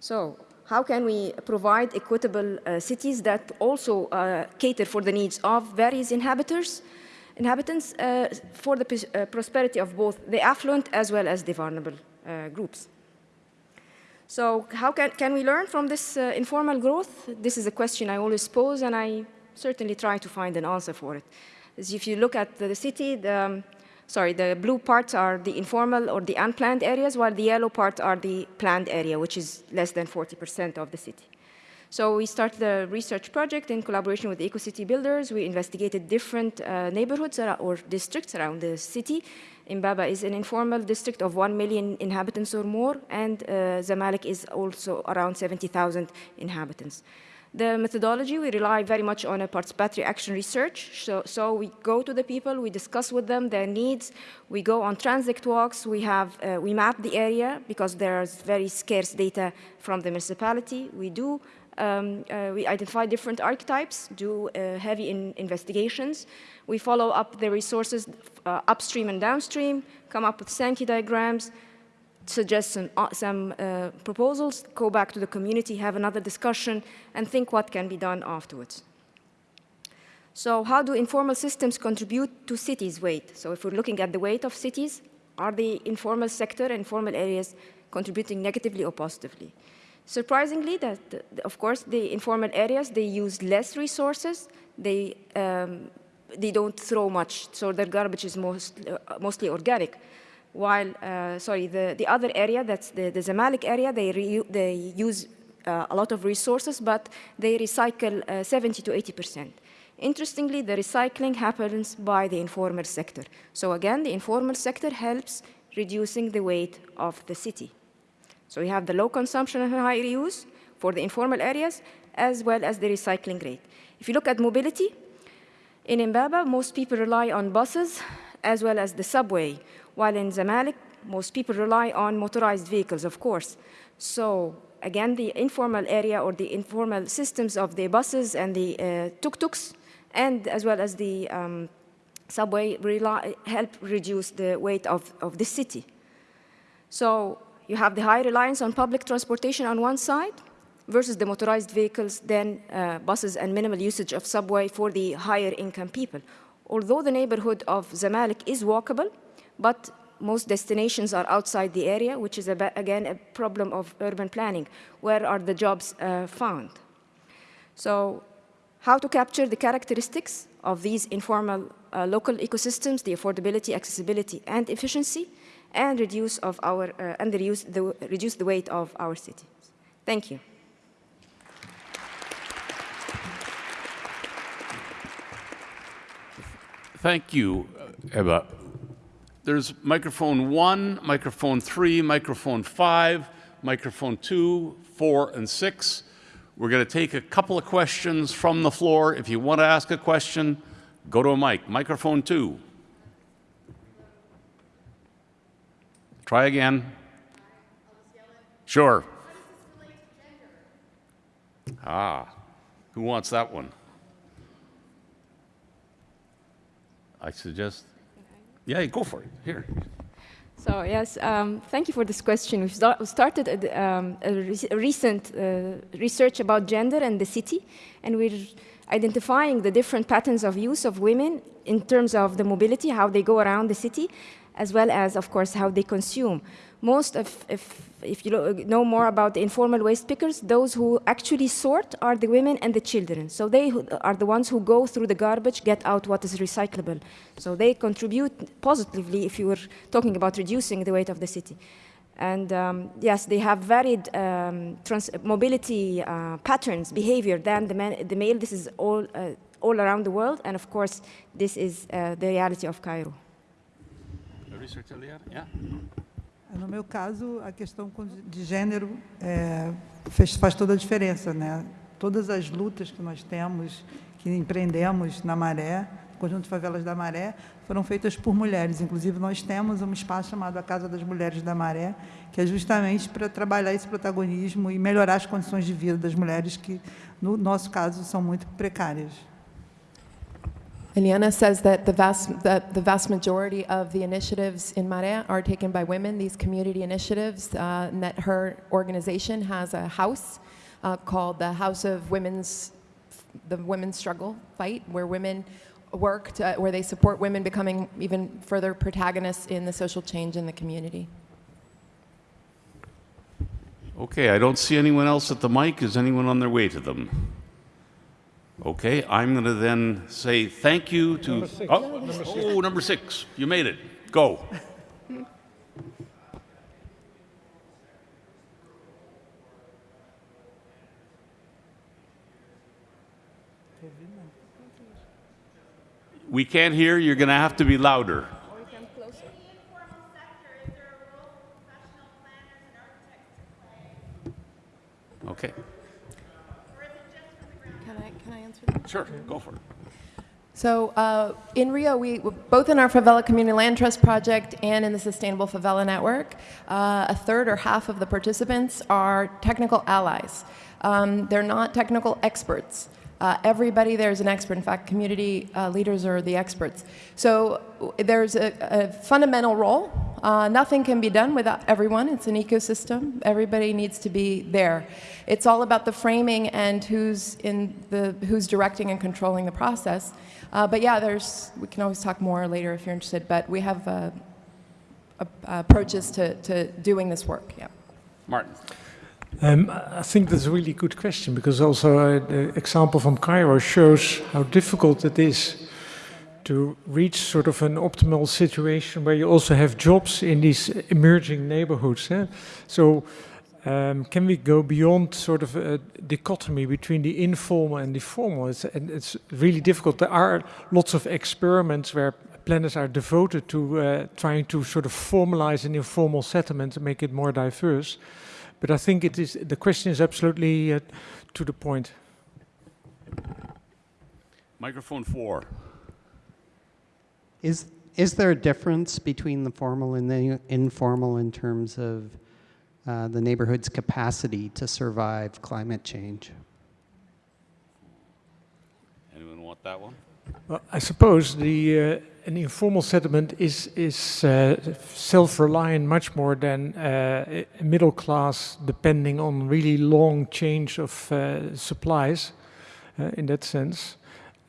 So how can we provide equitable uh, cities that also uh, cater for the needs of various inhabitants, inhabitants uh, for the uh, prosperity of both the affluent as well as the vulnerable uh, groups? So how can, can we learn from this uh, informal growth? This is a question I always pose, and I certainly try to find an answer for it if you look at the city, the, um, sorry, the blue parts are the informal or the unplanned areas, while the yellow parts are the planned area, which is less than 40% of the city. So we started a research project in collaboration with EcoCity builders. We investigated different uh, neighborhoods or districts around the city. Imbaba is an informal district of 1 million inhabitants or more, and uh, Zamalek is also around 70,000 inhabitants. The methodology, we rely very much on a participatory action research. So, so, we go to the people, we discuss with them their needs, we go on transit walks, we, have, uh, we map the area because there's very scarce data from the municipality. We do, um, uh, we identify different archetypes, do uh, heavy in investigations. We follow up the resources uh, upstream and downstream, come up with Sankey diagrams, suggest some, uh, some uh, proposals, go back to the community, have another discussion, and think what can be done afterwards. So how do informal systems contribute to cities' weight? So if we're looking at the weight of cities, are the informal sector and informal areas contributing negatively or positively? Surprisingly, that, of course, the informal areas, they use less resources, they, um, they don't throw much, so their garbage is most, uh, mostly organic. While, uh, sorry, the, the other area, that's the, the Zamalek area, they, re, they use uh, a lot of resources, but they recycle uh, 70 to 80 percent. Interestingly, the recycling happens by the informal sector. So again, the informal sector helps reducing the weight of the city. So we have the low consumption and high reuse for the informal areas, as well as the recycling rate. If you look at mobility, in Imbaba, most people rely on buses as well as the subway, while in Zamalek, most people rely on motorized vehicles, of course. So again, the informal area or the informal systems of the buses and the uh, tuk-tuks, and as well as the um, subway, rely, help reduce the weight of, of the city. So you have the high reliance on public transportation on one side versus the motorized vehicles, then uh, buses and minimal usage of subway for the higher income people. Although the neighborhood of Zamalek is walkable, but most destinations are outside the area, which is, a, again, a problem of urban planning. Where are the jobs uh, found? So how to capture the characteristics of these informal uh, local ecosystems, the affordability, accessibility, and efficiency, and reduce of our uh, and reduce the reduce the weight of our cities. Thank you. Thank you, Heba. There's microphone one, microphone three, microphone five, microphone two, four, and six. We're going to take a couple of questions from the floor. If you want to ask a question, go to a mic. Microphone two. Try again. Sure. Ah, who wants that one? I suggest, yeah, go for it. Here. So yes, um, thank you for this question. We've start, started a, um, a, re recent uh, research about gender and the city, and we're identifying the different patterns of use of women in terms of the mobility, how they go around the city, as well as, of course, how they consume. Most of, if, if you know more about the informal waste pickers, those who actually sort are the women and the children. So they are the ones who go through the garbage, get out what is recyclable. So they contribute positively if you were talking about reducing the weight of the city. And um, yes, they have varied um, mobility uh, patterns, behavior than the, man, the male. This is all, uh, all around the world. And of course, this is uh, the reality of Cairo. research, earlier, Yeah. No meu caso, a questão de gênero é, faz, toda a diferença, né? Todas as lutas que nós temos, que empreendemos na Maré, Conjunto de Favelas da Maré, foram feitas por mulheres. Inclusive, nós temos um espaço chamado a Casa das Mulheres da Maré, que é justamente para trabalhar esse protagonismo e melhorar as condições de vida das mulheres que, no nosso caso, são muito precárias. Eliana says that the vast, the, the vast majority of the initiatives in Maré are taken by women, these community initiatives, uh, and that her organization has a house uh, called the House of Women's, the Women's Struggle Fight, where women work, to, where they support women becoming even further protagonists in the social change in the community. Okay, I don't see anyone else at the mic. Is anyone on their way to them? Okay, I'm going to then say thank you to. Number six. Oh, Number six. oh, number six. You made it. Go. We can't hear. You're going to have to be louder. Okay. Can I, can I answer that? Sure, go for it. So uh, in Rio, we both in our Favela Community Land Trust project and in the Sustainable Favela Network, uh, a third or half of the participants are technical allies. Um, they're not technical experts. Uh, everybody there is an expert. In fact, community uh, leaders are the experts. So there's a, a fundamental role. Uh, nothing can be done without everyone. It's an ecosystem. Everybody needs to be there. It's all about the framing and who's in the who's directing and controlling the process. Uh, but yeah, there's we can always talk more later if you're interested. But we have uh, approaches to, to doing this work. Yeah. Martin. Um, I think that's a really good question because also uh, the example from Cairo shows how difficult it is to reach sort of an optimal situation where you also have jobs in these emerging neighborhoods. eh? So, um, can we go beyond sort of a dichotomy between the informal and the formal? It's, and it's really difficult. There are lots of experiments where planners are devoted to uh, trying to sort of formalize an informal settlement and make it more diverse. But I think it is the question is absolutely uh, to the point. Microphone four. Is, is there a difference between the formal and the informal in terms of uh, the neighborhood's capacity to survive climate change? Anyone want that one? Well, I suppose the uh, an informal settlement is is uh, self-reliant much more than uh, a middle class, depending on really long change of uh, supplies. Uh, in that sense,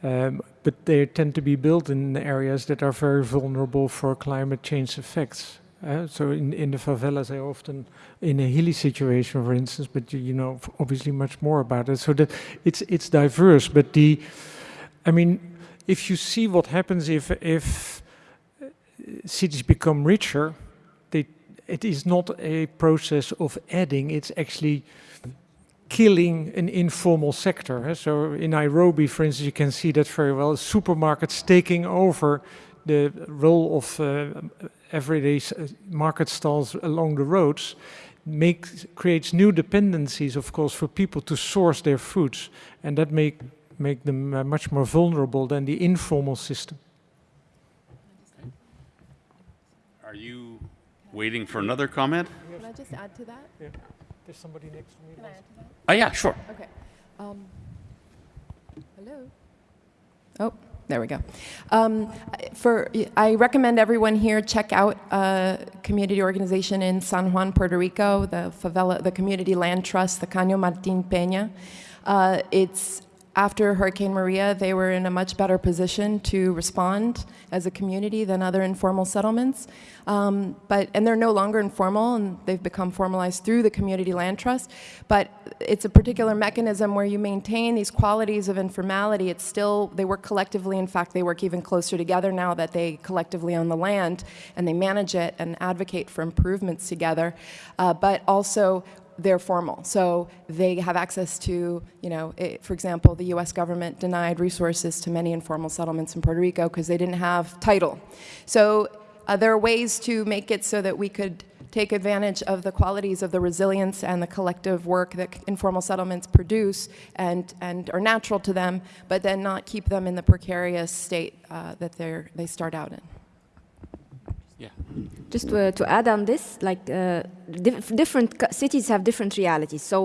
um, but they tend to be built in areas that are very vulnerable for climate change effects. Uh, so in, in the favelas, they often in a hilly situation, for instance, but you, you know obviously much more about it. So that it's it's diverse, but the, I mean, if you see what happens if if uh, cities become richer, they, it is not a process of adding; it's actually killing an informal sector. So in Nairobi, for instance, you can see that very well. Supermarkets taking over the role of uh, everyday uh, market stalls along the roads makes creates new dependencies, of course, for people to source their foods, and that make make them uh, much more vulnerable than the informal system. Are you waiting for another comment? Can I just add to that? There's somebody next to me. Can I add to that? Oh, yeah, sure. Okay. Um, hello. Oh, there we go. Um, for I recommend everyone here check out a community organization in San Juan, Puerto Rico, the favela, the Community Land Trust, the Caño Martín Peña. Uh, it's after Hurricane Maria, they were in a much better position to respond as a community than other informal settlements. Um, but and they're no longer informal, and they've become formalized through the Community Land Trust. But it's a particular mechanism where you maintain these qualities of informality. It's still they work collectively. In fact, they work even closer together now that they collectively own the land and they manage it and advocate for improvements together. Uh, but also they're formal. So they have access to, you know, it, for example, the US government denied resources to many informal settlements in Puerto Rico because they didn't have title. So uh, there are ways to make it so that we could take advantage of the qualities of the resilience and the collective work that informal settlements produce and, and are natural to them, but then not keep them in the precarious state uh, that they start out in. Yeah. Just to, to add on this, like uh, dif- different co- cities have different realities. So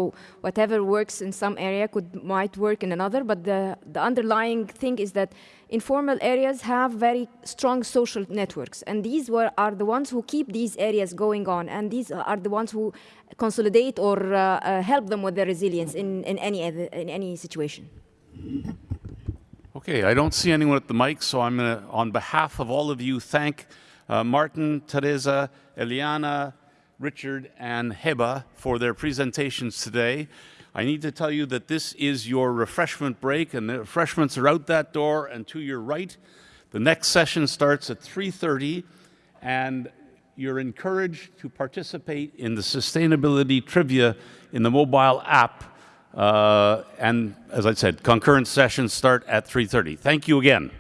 whatever works in some area could might work in another. But the the underlying thing is that informal areas have very strong social networks, and these were, are the ones who keep these areas going on, and these are the ones who consolidate or uh, uh, help them with their resilience in, in any other, in any situation. Okay, I don't see anyone at the mic, so I'm going to, on behalf of all of you, thank uh, Martin, Theresa, Eliana, Richard, and Heba for their presentations today. I need to tell you that this is your refreshment break, and the refreshments are out that door and to your right. The next session starts at 3:30, and you're encouraged to participate in the sustainability trivia in the mobile app. Uh, and as I said, concurrent sessions start at 3:30. Thank you again.